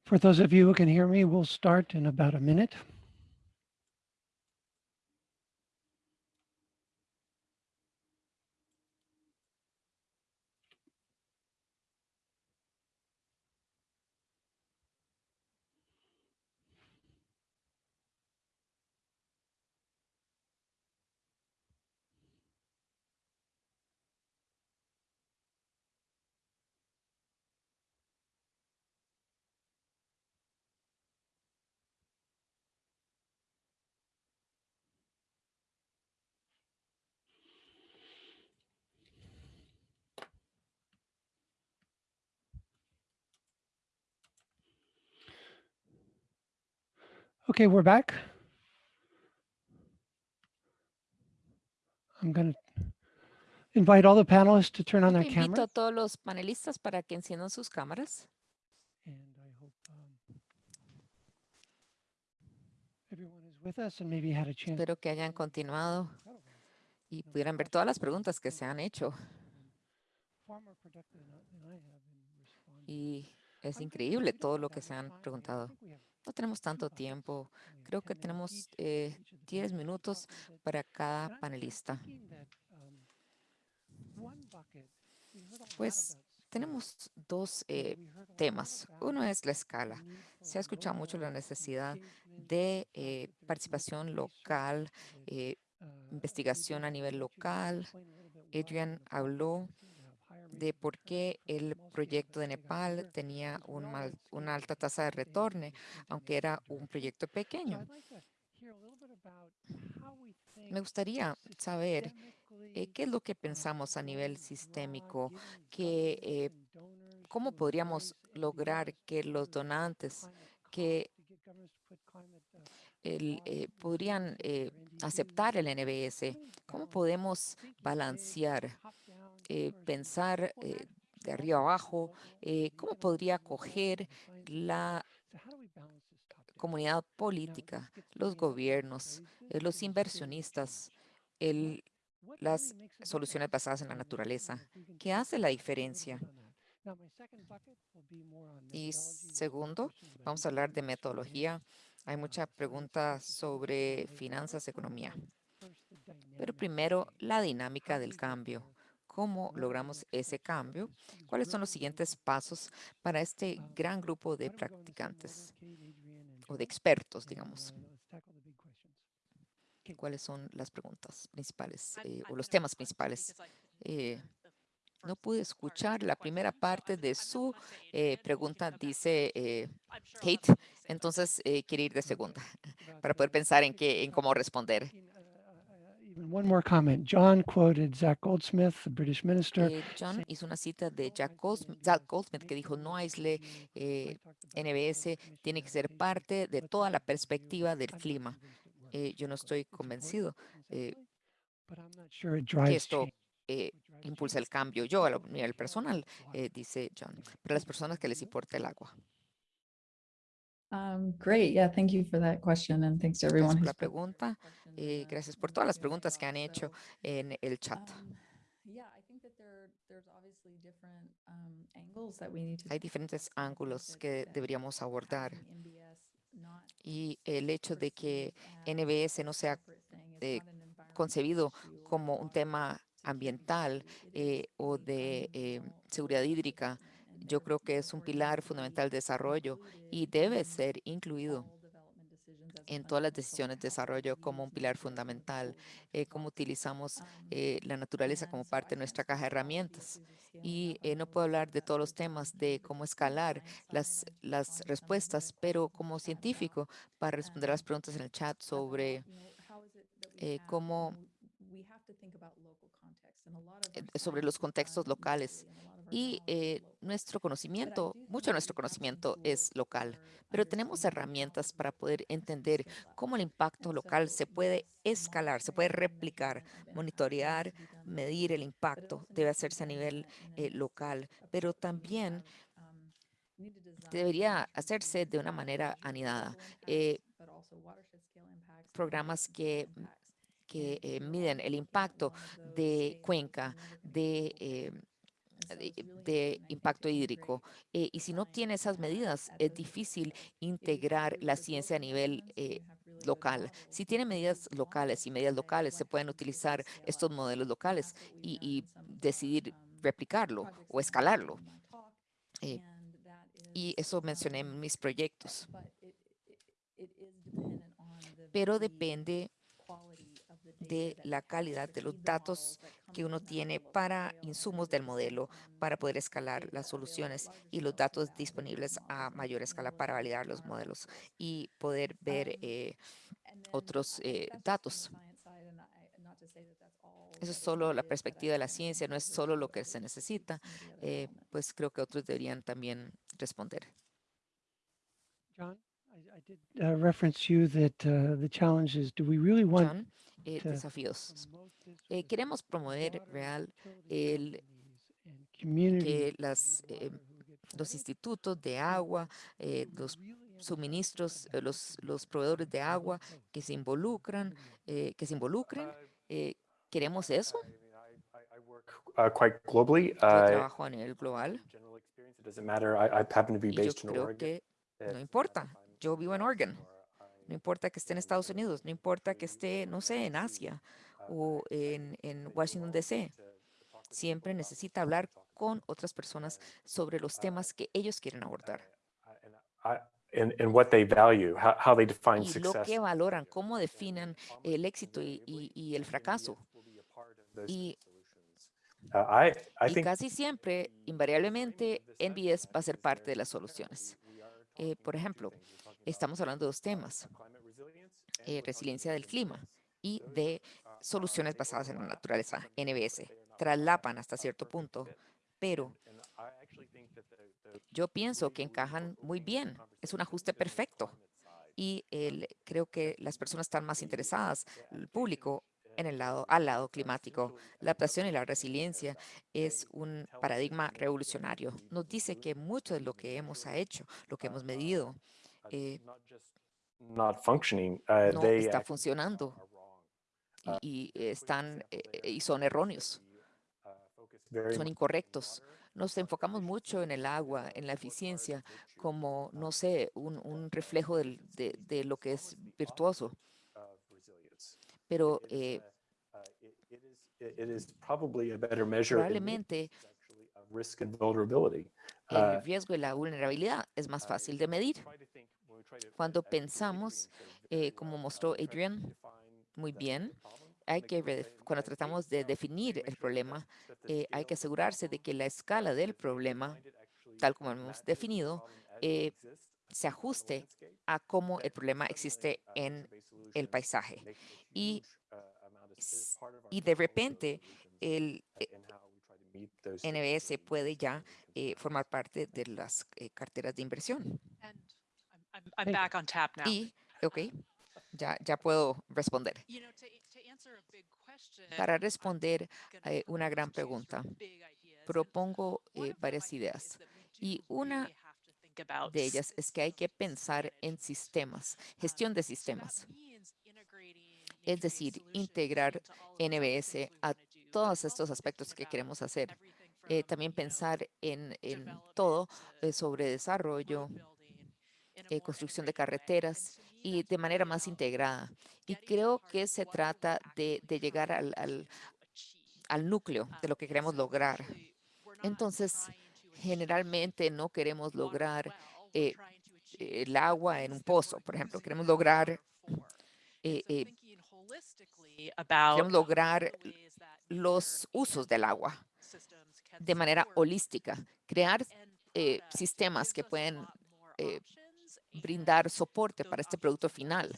For those of you who can hear me, we'll start in about a minute. Okay, we're back. I'm going to invite all the panelists to turn on their Invito a cameras. todos los panelistas para que enciendan sus cámaras. And I hope um, everyone is with us and maybe had a chance. Espero que hayan continuado y pudieran ver todas las preguntas que se han hecho. Y es increíble todo lo que se han preguntado. No tenemos tanto tiempo. Have Creo 10 que tenemos eh, each of the 10 panelists to minutos para cada panelista. um, Pues. Tenemos dos eh, temas. Uno es la escala. Se ha escuchado mucho la necesidad de eh, participación local, eh, uh, investigación a nivel local. Adrian habló de por qué el proyecto de Nepal tenía una alta tasa de retorno, aunque era un proyecto pequeño. Me gustaría saber eh, qué es lo que pensamos a nivel sistémico, que eh, cómo podríamos lograr que los donantes que eh, podrían aceptar el NBS. ¿Cómo podemos balancear, eh, pensar eh, de arriba abajo? eh, ¿Cómo podría acoger la comunidad política, los gobiernos, eh, los inversionistas, el, las soluciones basadas en la naturaleza. ¿Qué hace la diferencia? Y segundo, vamos a hablar de metodología. Hay mucha finance, pregunta questions about sobre finanzas, economía. Pero primero, la dinámica del cambio. ¿Cómo logramos ese cambio? ¿Cuáles son los siguientes pasos para este gran grupo de practicantes o de expertos, digamos? ¿Cuáles son las preguntas principales eh, o los temas principales? Eh, no pude escuchar la primera parte de su eh, pregunta. Dice, eh, Kate, later. entonces eh, quiere ir de segunda para poder pensar en, qué, en cómo responder. talking, uh, uh, uh, Even one more comment. John quoted Zach Goldsmith, the British minister. Eh, John hizo una cita de "Don't Jack Goldsmith, Zach Goldsmith que dijo, no aísle view." I eh, NBS, tiene que ser parte de toda la a perspectiva del clima. Eh, yo no estoy convencido que esto eh, impulsa el cambio. Yo, a lo- nivel care personal, dice John, para las personas que les importa el agua. Um, great. Yeah, thank you for that question and thanks to everyone Gracias por la pregunta. in eh, gracias por todas las preguntas que han hecho en el chat. Hay diferentes ángulos que deberíamos abordar y el hecho de que NBS no sea eh, concebido como un tema ambiental eh, o de eh, seguridad hídrica. Yo creo que es un pilar fundamental de desarrollo y debe ser incluido en todas las decisiones de desarrollo como un pilar fundamental, eh, cómo utilizamos eh, la naturaleza como parte de nuestra caja de herramientas. Y eh, no puedo hablar de todos los temas de cómo escalar las, las respuestas, pero como científico, para responder las preguntas en el chat sobre eh, cómo sobre los contextos locales. Y eh, nuestro conocimiento, mucho de nuestro conocimiento es local, pero tenemos herramientas para poder entender cómo el impacto local se puede escalar, se puede replicar, monitorear, medir el impacto, debe hacerse a nivel eh, local, pero también debería hacerse de una manera anidada. Eh, programas que, que eh, miden el impacto de cuenca, de de, impacto to hídrico. Eh, y si no tiene esas medidas, es difícil integrar la ciencia a nivel eh, local. Si tiene medidas locales y medidas locales, se pueden utilizar estos modelos locales y, decidir replicarlo o escalarlo. Eh, y eso mencioné en mis proyectos. Pero depende de la calidad de los datos que uno tiene para insumos del modelo para poder escalar las soluciones y los datos disponibles a mayor escala para validar los modelos y poder ver eh, otros eh, datos. Eso es solo la perspectiva de la ciencia, no es solo lo que se necesita. eh, pues creo que otros deberían también responder. John, I, I did uh, reference you that uh, the challenge is, do we really want John, eh, desafíos. Eh, queremos promover real el que las, eh, los institutos de agua, eh, los suministros, eh, los, los proveedores de agua que se involucran, eh, que se involucren. eh, ¿Queremos eso? Uh, quite globally. Yo uh, trabajo a nivel global general experience, it doesn't matter. I, I happen to be y yo based in creo Oregon. que no importa. Yo vivo en Oregon. No importa que esté en Estados Unidos, no importa que esté, no sé, en. Asia o en, Washington, D.C. Siempre necesita hablar con otras personas sobre los temas que ellos quieren abordar and and- and what they value, how, how they define y lo que valoran, cómo definan much el éxito y, invariably y- y el fracaso. Y-. Uh, I, I Y think casi siempre, invariablemente, NBS va a ser parte de las soluciones. Eh, por ejemplo, Estamos hablando de dos temas, eh, resiliencia del clima y de soluciones basadas en la naturaleza, NBS. Traslapan hasta cierto punto, pero yo pienso que encajan muy bien. Es un ajuste perfecto. Y creo que las personas están más interesadas, el público, en el lado, al lado climático. La adaptación y la resiliencia es un paradigma revolucionario. Nos dice que mucho de lo que hemos hecho, lo que hemos medido, eh, uh, no está funcionando y, y an están eh, y son uh, erróneos, uh, son incorrectos. Nos uh, enfocamos mucho en el agua, en la eficiencia, como, uh, no sé, un, un uh, reflejo del- de, de lo que es virtuoso. Pero eh, uh, probablemente el Uh, riesgo y la vulnerabilidad es más uh, fácil de medir. Cuando pensamos, eh, como mostró Adrian muy bien, hay que, cuando tratamos de definir el problema, eh, hay que asegurarse de que la escala del problema, tal como hemos definido, eh, se ajuste a cómo el problema existe en el paisaje. Y, de repente el NBS puede ya formar parte de las carteras de inversión. I'm, I'm, back on tap now. Y, ok, ya, ya puedo responder. Para responder eh, una gran pregunta, propongo eh, varias ideas. Y una de ellas es que hay que pensar en sistemas, Um, gestión de sistemas. Es decir, integrar NBS a todos estos aspectos que queremos hacer. Eh, también pensar en, en todo eh, sobre desarrollo, road building in a eh, construcción de carreteras y de manera más integrada. Y creo que se trata de, llegar al, al, núcleo de lo que queremos lograr. Entonces, generalmente no queremos lograr eh, achieve el agua en un pozo, por ejemplo. Queremos lograr, eh, eh, queremos lograr los usos del agua de manera holística, crear eh, sistemas que pueden brindar soporte para este producto final.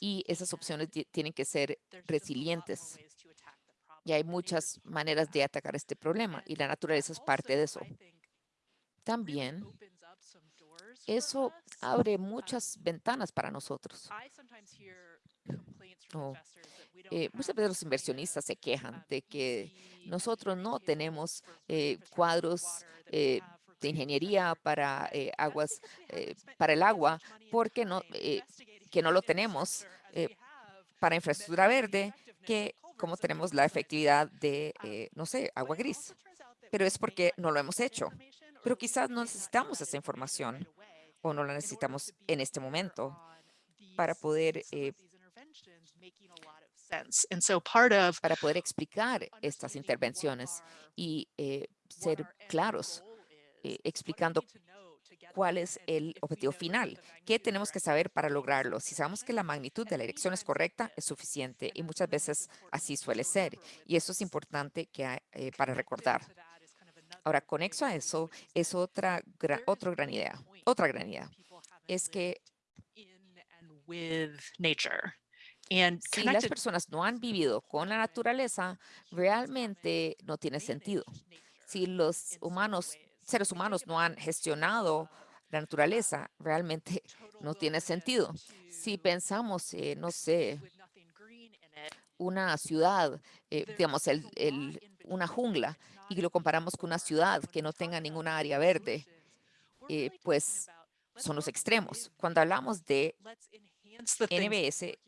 Y esas opciones tienen que ser resilientes. Y hay muchas maneras de atacar este problema y la naturaleza es parte de eso. También eso abre Um, muchas ventanas para nosotros. Oh, eh, muchas veces los inversionistas se quejan um, de que nosotros no tenemos eh, cuadros eh, de ingeniería para eh, aguas eh, para el agua porque no eh, que no lo tenemos para infraestructura verde que como tenemos la efectividad de no sé agua gris. pero es porque no lo hemos hecho. Pero quizás no necesitamos esa información o no la necesitamos en este momento para poder, para poder explicar estas intervenciones y eh, ser claros, eh, explicando cuál es el objetivo final, qué tenemos que saber para lograrlo. Si sabemos que la magnitud de la dirección es correcta, es suficiente y muchas veces así suele ser. Y eso es importante que, eh, para recordar. Ahora, conexo a eso, es otra, gra- otra gran idea. Otra gran idea es que si las personas no han vivido con la naturaleza, realmente no tiene sentido. Si los humanos, seres humanos no han gestionado la naturaleza, realmente no tiene sentido. Si pensamos, eh, no sé, una ciudad, eh, digamos, el- el- una jungla, y lo comparamos con una ciudad que no tenga ninguna área verde, eh, pues son los extremos. Cuando hablamos de NBS,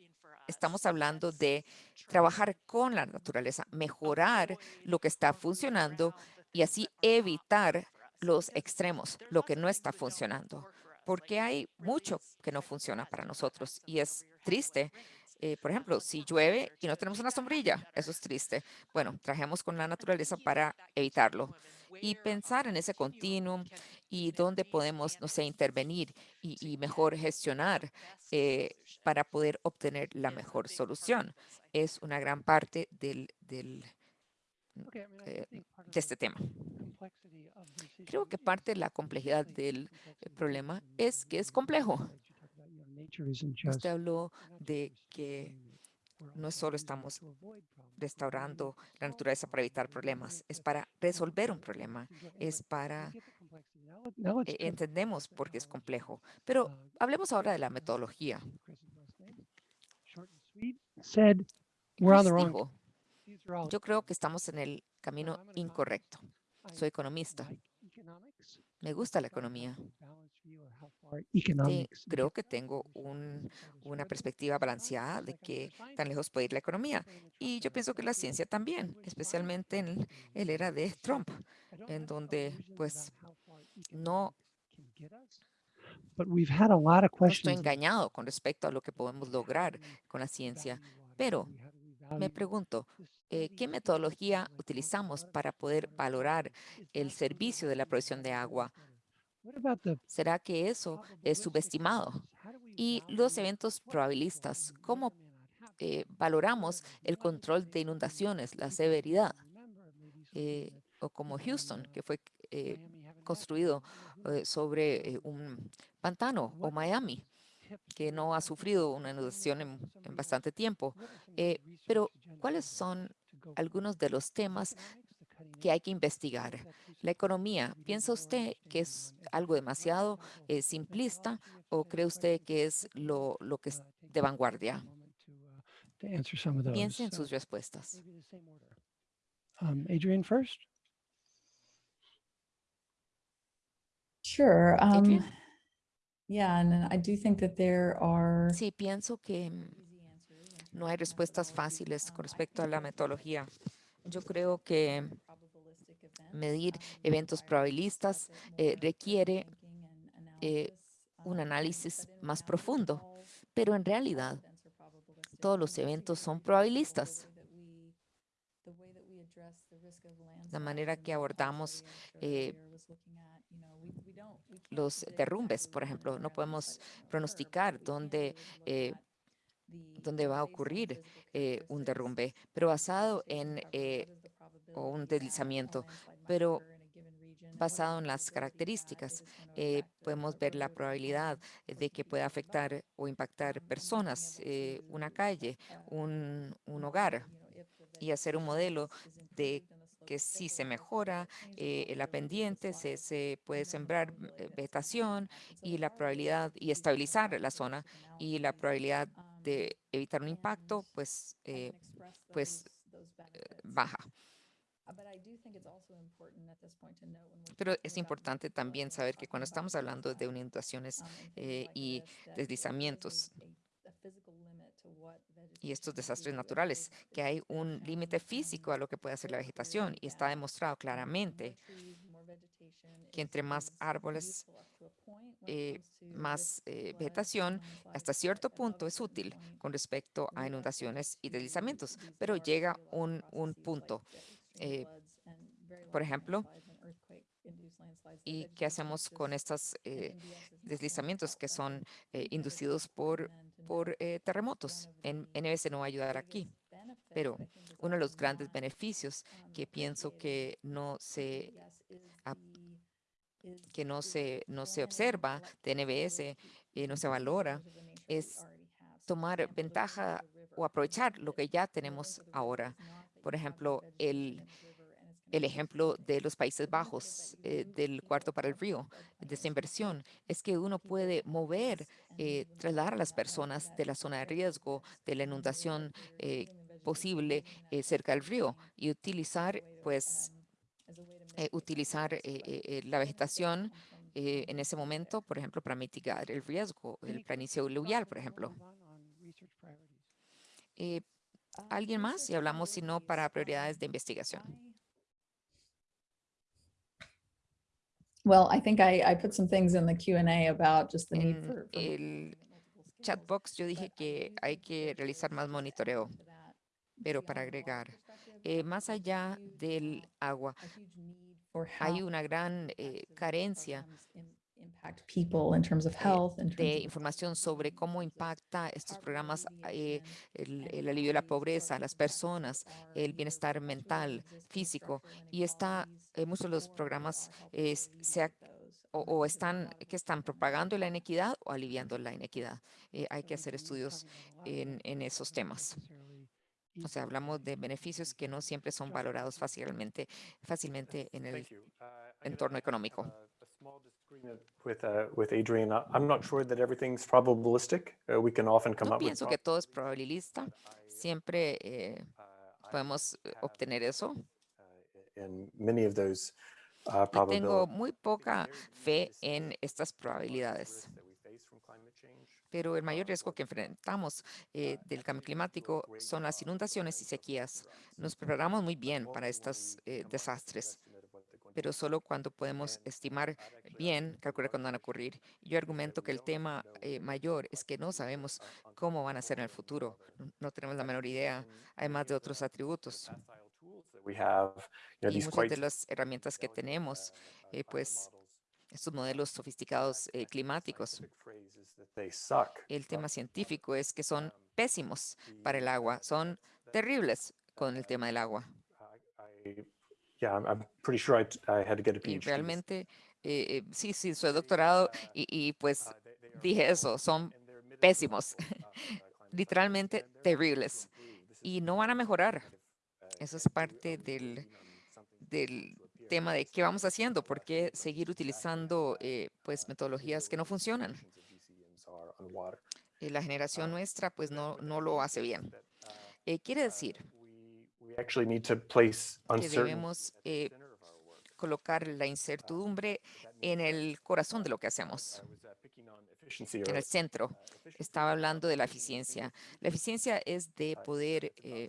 estamos hablando de trabajar con la naturaleza, mejorar lo que está funcionando y así evitar los extremos, lo que no está funcionando, porque hay mucho que no funciona para nosotros y es triste. Eh, por ejemplo, si llueve y no tenemos una sombrilla, eso es triste. Bueno, trabajemos con la naturaleza para evitarlo y pensar en ese continuum y dónde podemos, no sé, intervenir y, y mejor gestionar eh, para poder obtener la mejor solución. Es una gran parte del, del, eh, de este tema. Creo que parte de la complejidad del problema es que es complejo. Usted habló de que no solo estamos restaurando la naturaleza para evitar problemas, es para resolver un problema, es para eh, entendemos por qué es complejo. Pero Uh, hablemos ahora de la metodología. Dijo, yo creo que estamos en el camino incorrecto. Soy economista. Me gusta la economía. creo que tengo un- una perspectiva balanceada de a tan lejos puede ir la economía. particularly in the Y Trump yo era, pienso que la ciencia también, especialmente en el, biased el era de Trump, en donde pues about how far no, economics can get us, But we've had a lot of no estoy engañado con respecto a lo que podemos lograr con la ciencia, pero me pregunto, eh, ¿qué metodología utilizamos para poder valorar el servicio de la provisión de agua? ¿Será que eso es subestimado? Y los eventos probabilistas, ¿cómo eh, valoramos el control de on inundaciones, la severidad? eh, o como Houston, que fue construido sobre un pantano, o Miami, que no ha sufrido una inundación en, bastante tiempo. what are some Eh, pero, ¿cuáles to- son algunos de los temas que hay que investigar? La economía, ¿piensa usted que es algo demasiado eh, simplista o cree usted que es lo, lo que es de vanguardia? Piense en sus respuestas. Um, Adrian first. Sure. Adrian? Yeah, and I do think that there are Sí, pienso que mm, no hay respuestas fáciles con respecto a la metodología. Yo creo que events, medir eventos probabilistas eh, requiere eh, un análisis más profundo, pero en realidad todos los eventos son probabilistas. La manera que abordamos eh, los derrumbes, por ejemplo, no podemos pronosticar dónde, eh, dónde va a ocurrir eh, un derrumbe, pero basado en eh, o un deslizamiento, pero basado en las características. podemos ver la probabilidad de que pueda afectar o impactar personas, una calle, un, un hogar, y hacer un modelo de que si se mejora eh, la pendiente, se, se puede sembrar probability eh, vegetación y la probabilidad y estabilizar la zona y la probabilidad de evitar un impacto, pues, eh, pues, benefits. baja. Pero es importante también saber que cuando estamos hablando de inundaciones eh, y deslizamientos, a- a physical limit y estos desastres naturales, que hay un límite físico a lo que puede hacer la vegetación y está demostrado claramente que entre más árboles, eh, más eh, vegetación, hasta cierto punto es útil con respecto a inundaciones y deslizamientos, pero llega un, un punto. eh, por ejemplo, ¿Y qué hacemos con estos deslizamientos que son inducidos por, por eh, terremotos? En NBS no va a ayudar aquí, pero uno de los grandes beneficios que pienso que no se, que no se, no se observa de NBS y no se valora es tomar ventaja o aprovechar lo que ya tenemos ahora. Por ejemplo, el, el ejemplo de los Países Bajos, eh, del cuarto para el río, de esa inversión, es que uno puede mover, eh, trasladar a las personas de la zona de riesgo, de la inundación eh, posible cerca del río y utilizar, pues, utilizar la vegetación en ese momento, por ejemplo, para mitigar el riesgo, el planicie aluvial, por ejemplo. ¿Alguien más? Y hablamos, si no, para prioridades de investigación. Well, I think I, I put some things in the Q and A about just the need for. for el chat box yo dije que hay que realizar más monitoreo, pero para agregar, eh, más allá del agua, hay una gran eh, carencia Impact people in terms of health, in de información sobre cómo impacta estos programas eh, el, el alivio de la pobreza, las personas, el bienestar mental, físico, y está, eh, muchos de los programas eh, se ac- o, o están, que están propagando la inequidad o aliviando la inequidad. Eh, hay que hacer estudios en, en esos temas. O sea, hablamos de beneficios que no siempre son valorados fácilmente, fácilmente en el. Uh, entorno económico. With, uh, with Adrian, I'm not sure that everything's probabilistic. Uh, We can often come No up with. pienso que todo es prob- probabilista. I, Siempre eh, podemos obtener eso. In many of those uh, Y tengo probabilities. muy poca fe en estas probabilidades. Pero el mayor riesgo que enfrentamos eh, del cambio climático son las inundaciones y sequías. Nos preparamos muy bien para estos eh, desastres, pero solo cuando podemos estimar bien, calcular cuándo van a ocurrir. Yo argumento que el tema eh, mayor es que no sabemos cómo van a ser en el futuro. No- tenemos la menor idea, además de otros atributos. Y muchas de las herramientas que tenemos, eh, pues estos modelos sofisticados eh, climáticos, el tema científico es que son pésimos para el agua, son terribles con el tema del agua. Yeah, I'm, pretty sure I, I had to get a Y PhD. realmente, eh, eh, sí, sí, soy doctorado y, y, pues Uh, dije eso, son pésimos, uh, uh, literalmente terribles, y no van a mejorar. uh, Eso es parte we del, something del tema de qué vamos haciendo, por qué seguir utilizando eh, pues uh, metodologías que no funcionan. Eh, La generación nuestra pues no, no lo hace bien. uh, Eh, quiere uh, decir que debemos eh, colocar la incertidumbre en el corazón de lo que hacemos, uh, en el centro. Uh, efficiency Estaba is hablando de la eficiencia. La eficiencia es de Uh, poder eh,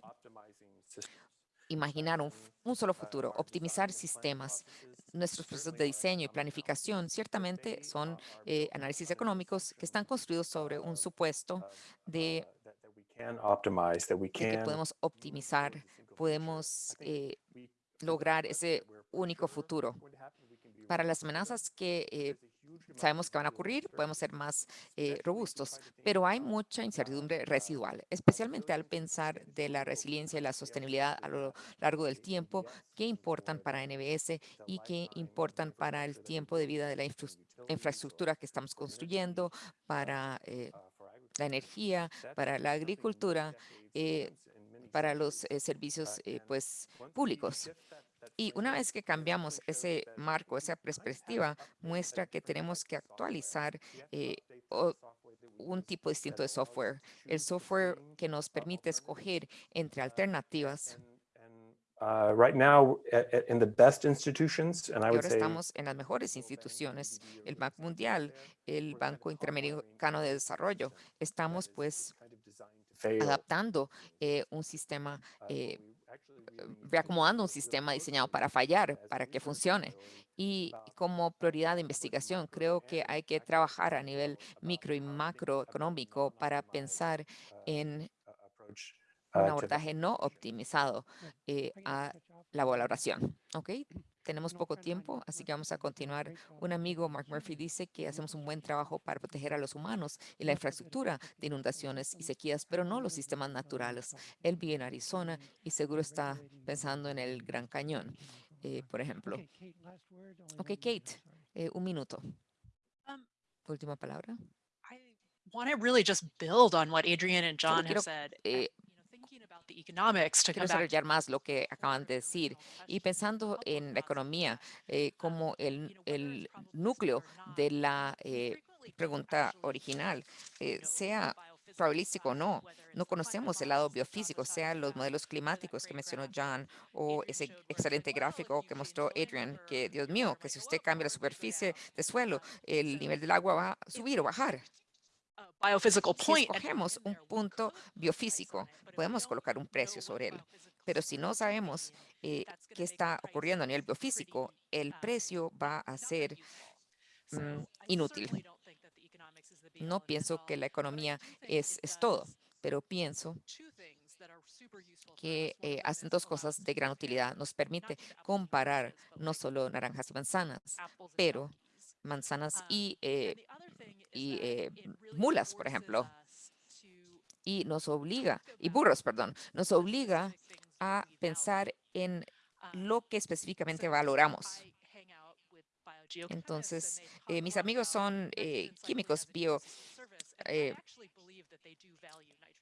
imaginar un, solo futuro, optimizar design and planning sistemas. Nuestros procesos certainly de are diseño y economic planificación ciertamente son are eh, built análisis on an económicos que están construidos sobre un supuesto de, that, that we can optimize, that we de que can podemos optimizar. Podemos eh, lograr ese único futuro. be Para las amenazas que eh, sabemos que van a ocurrir, podemos ser más eh, robustos, pero hay mucha uh, incertidumbre uh, residual, especialmente al pensar de la resiliencia y la sostenibilidad a lo largo del tiempo, que importan para NBS y que importan para el tiempo de vida de la infraestructura que estamos construyendo, uh, para eh, la energía, para la agricultura, eh, para los eh, servicios eh, pues públicos. Y una vez que cambiamos ese marco, esa perspectiva, muestra que tenemos que actualizar eh, un tipo distinto de software. El software que nos permite escoger entre alternativas. uh, Right now, a- a- in the best institutions, and I Y would ahora say estamos en las mejores instituciones, el Banco Mundial, el Banco Interamericano de Desarrollo. Estamos pues adaptando eh, un sistema, eh, eh, reacomodando un sistema diseñado para fallar, para que funcione. Y como prioridad de investigación, creo que hay que trabajar a nivel micro y macroeconómico para pensar en un abordaje no optimizado a la valoración tenemos poco tiempo, así que vamos a continuar. Un amigo, Mark Murphy, dice que hacemos un buen trabajo para proteger a los humanos y la infraestructura de inundaciones y sequías, pero no los sistemas naturales. Él vive en Arizona y seguro está pensando en el Gran Cañón, eh, por ejemplo. Ok, Kate, eh, un minuto. Um, última palabra. want to really just build on what Adrian and John have said. Eh, Quiero desarrollar más lo que acaban de decir. Y pensando en la economía eh, como el, núcleo de la eh, pregunta original, eh, sea probabilístico o no. No conocemos el lado biofísico, sean los modelos climáticos que mencionó John o ese excelente gráfico que mostró Adrian, que Dios mío, que si usted cambia la superficie de suelo, el nivel del agua va a subir o bajar si escogemos un punto biofísico, podemos colocar un precio sobre él. Pero si no sabemos eh, qué está ocurriendo a nivel biofísico, el precio va a ser mm, inútil. No pienso que la economía es, todo, pero pienso que eh, hacen dos cosas de gran utilidad. Nos permite comparar no solo naranjas y manzanas, pero manzanas y eh, y eh, mulas, por ejemplo, y nos obliga, y burros, perdón, nos obliga a pensar en lo que específicamente valoramos. Entonces, eh, mis amigos son eh, químicos bio, eh,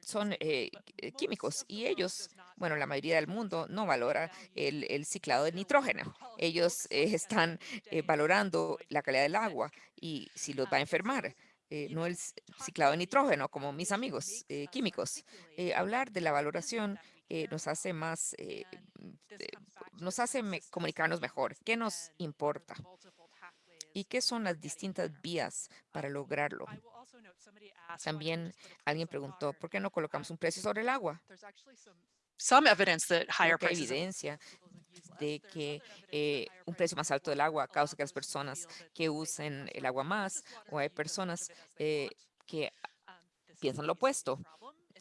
son eh, eh, químicos y ellos, bueno, la mayoría del mundo no valora el, el ciclado de nitrógeno. Ellos eh, están eh, valorando la calidad del agua y si los va a enfermar. no el ciclado de nitrógeno, como mis amigos químicos. hablar de la valoración nos hace más, nos hace comunicarnos mejor. ¿Qué nos importa? y qué son las distintas vías para lograrlo. También alguien preguntó, ¿por qué no colocamos un precio sobre el agua? Hay evidencia de que eh, un precio más alto del agua causa que las personas que usen el agua más o hay personas eh, que piensan lo opuesto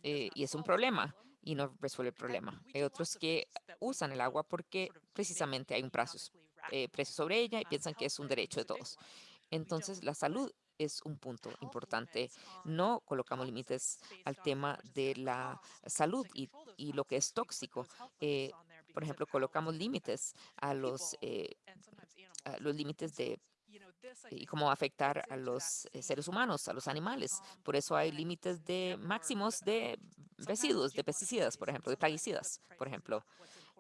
eh, y es un problema y no resuelve el problema. Hay otros que usan el agua porque precisamente hay un precio, eh, precios sobre ella y piensan que es un derecho de todos. Entonces, la salud es un punto importante. No colocamos límites al tema de la salud y, lo que es tóxico. Eh, por ejemplo, colocamos límites a los eh, los límites de y cómo afectar a los eh, seres humanos, a los animales. Por eso hay límites de máximos de residuos, de pesticidas, por ejemplo, de plaguicidas, por ejemplo.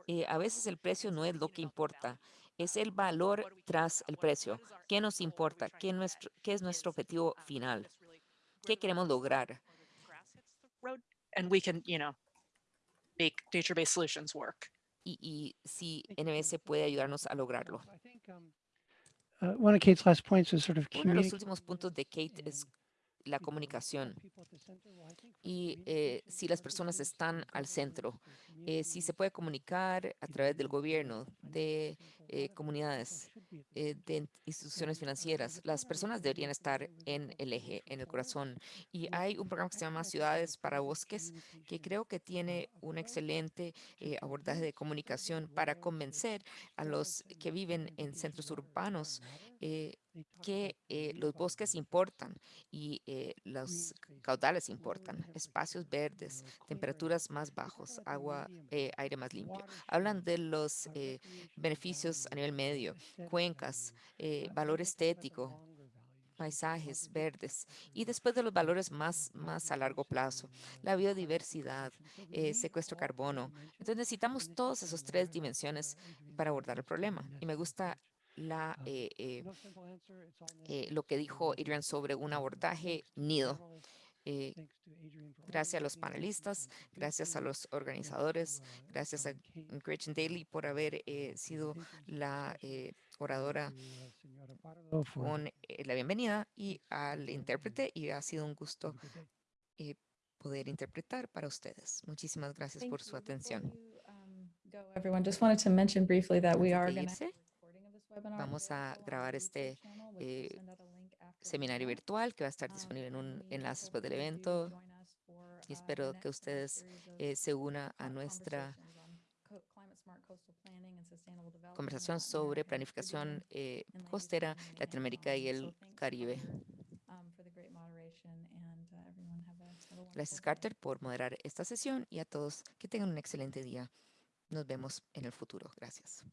Eh, a veces el precio no es lo que importa es el valor tras el precio. ¿Qué nos importa? ¿Qué, nuestro, qué es nuestro objetivo final? ¿Qué queremos lograr? Y, y si NBS puede ayudarnos a lograrlo. Uno de los últimos puntos de Kate es la comunicación. y eh, si las personas están al centro, eh, si se puede comunicar a través del gobierno, de eh, comunidades, de instituciones financieras. Las personas deberían estar en el eje, en el corazón. Y hay un programa que se llama Ciudades para Bosques, que creo que tiene un excelente abordaje de comunicación para convencer a los que viven en centros urbanos eh, que eh, los bosques importan y eh, los caudales importan, espacios verdes, temperaturas más bajas, agua, eh, aire más limpio. Hablan de los eh, beneficios a nivel medio, cuencas, eh, valor estético, paisajes verdes y después de los valores más, más a largo plazo, la biodiversidad, eh, secuestro carbono. Entonces necesitamos todas esas tres dimensiones para abordar el problema. Y me gusta haber uh, eh, sido presentations and la discussion, eh, and oradora to, uh, Señora Pardo for con eh, la bienvenida y al intérprete y ha sido un gusto a eh, poder interpretar para ustedes. Muchísimas gracias Thank por su atención. Vamos a grabar este, eh, seminario virtual que va a estar disponible en un enlace después del evento y espero que ustedes eh, se unan a nuestra conversación sobre planificación eh, costera, Latinoamérica y el Caribe. Gracias, Carter, por moderar esta sesión y a todos que tengan un excelente día. Nos vemos en el futuro. Gracias.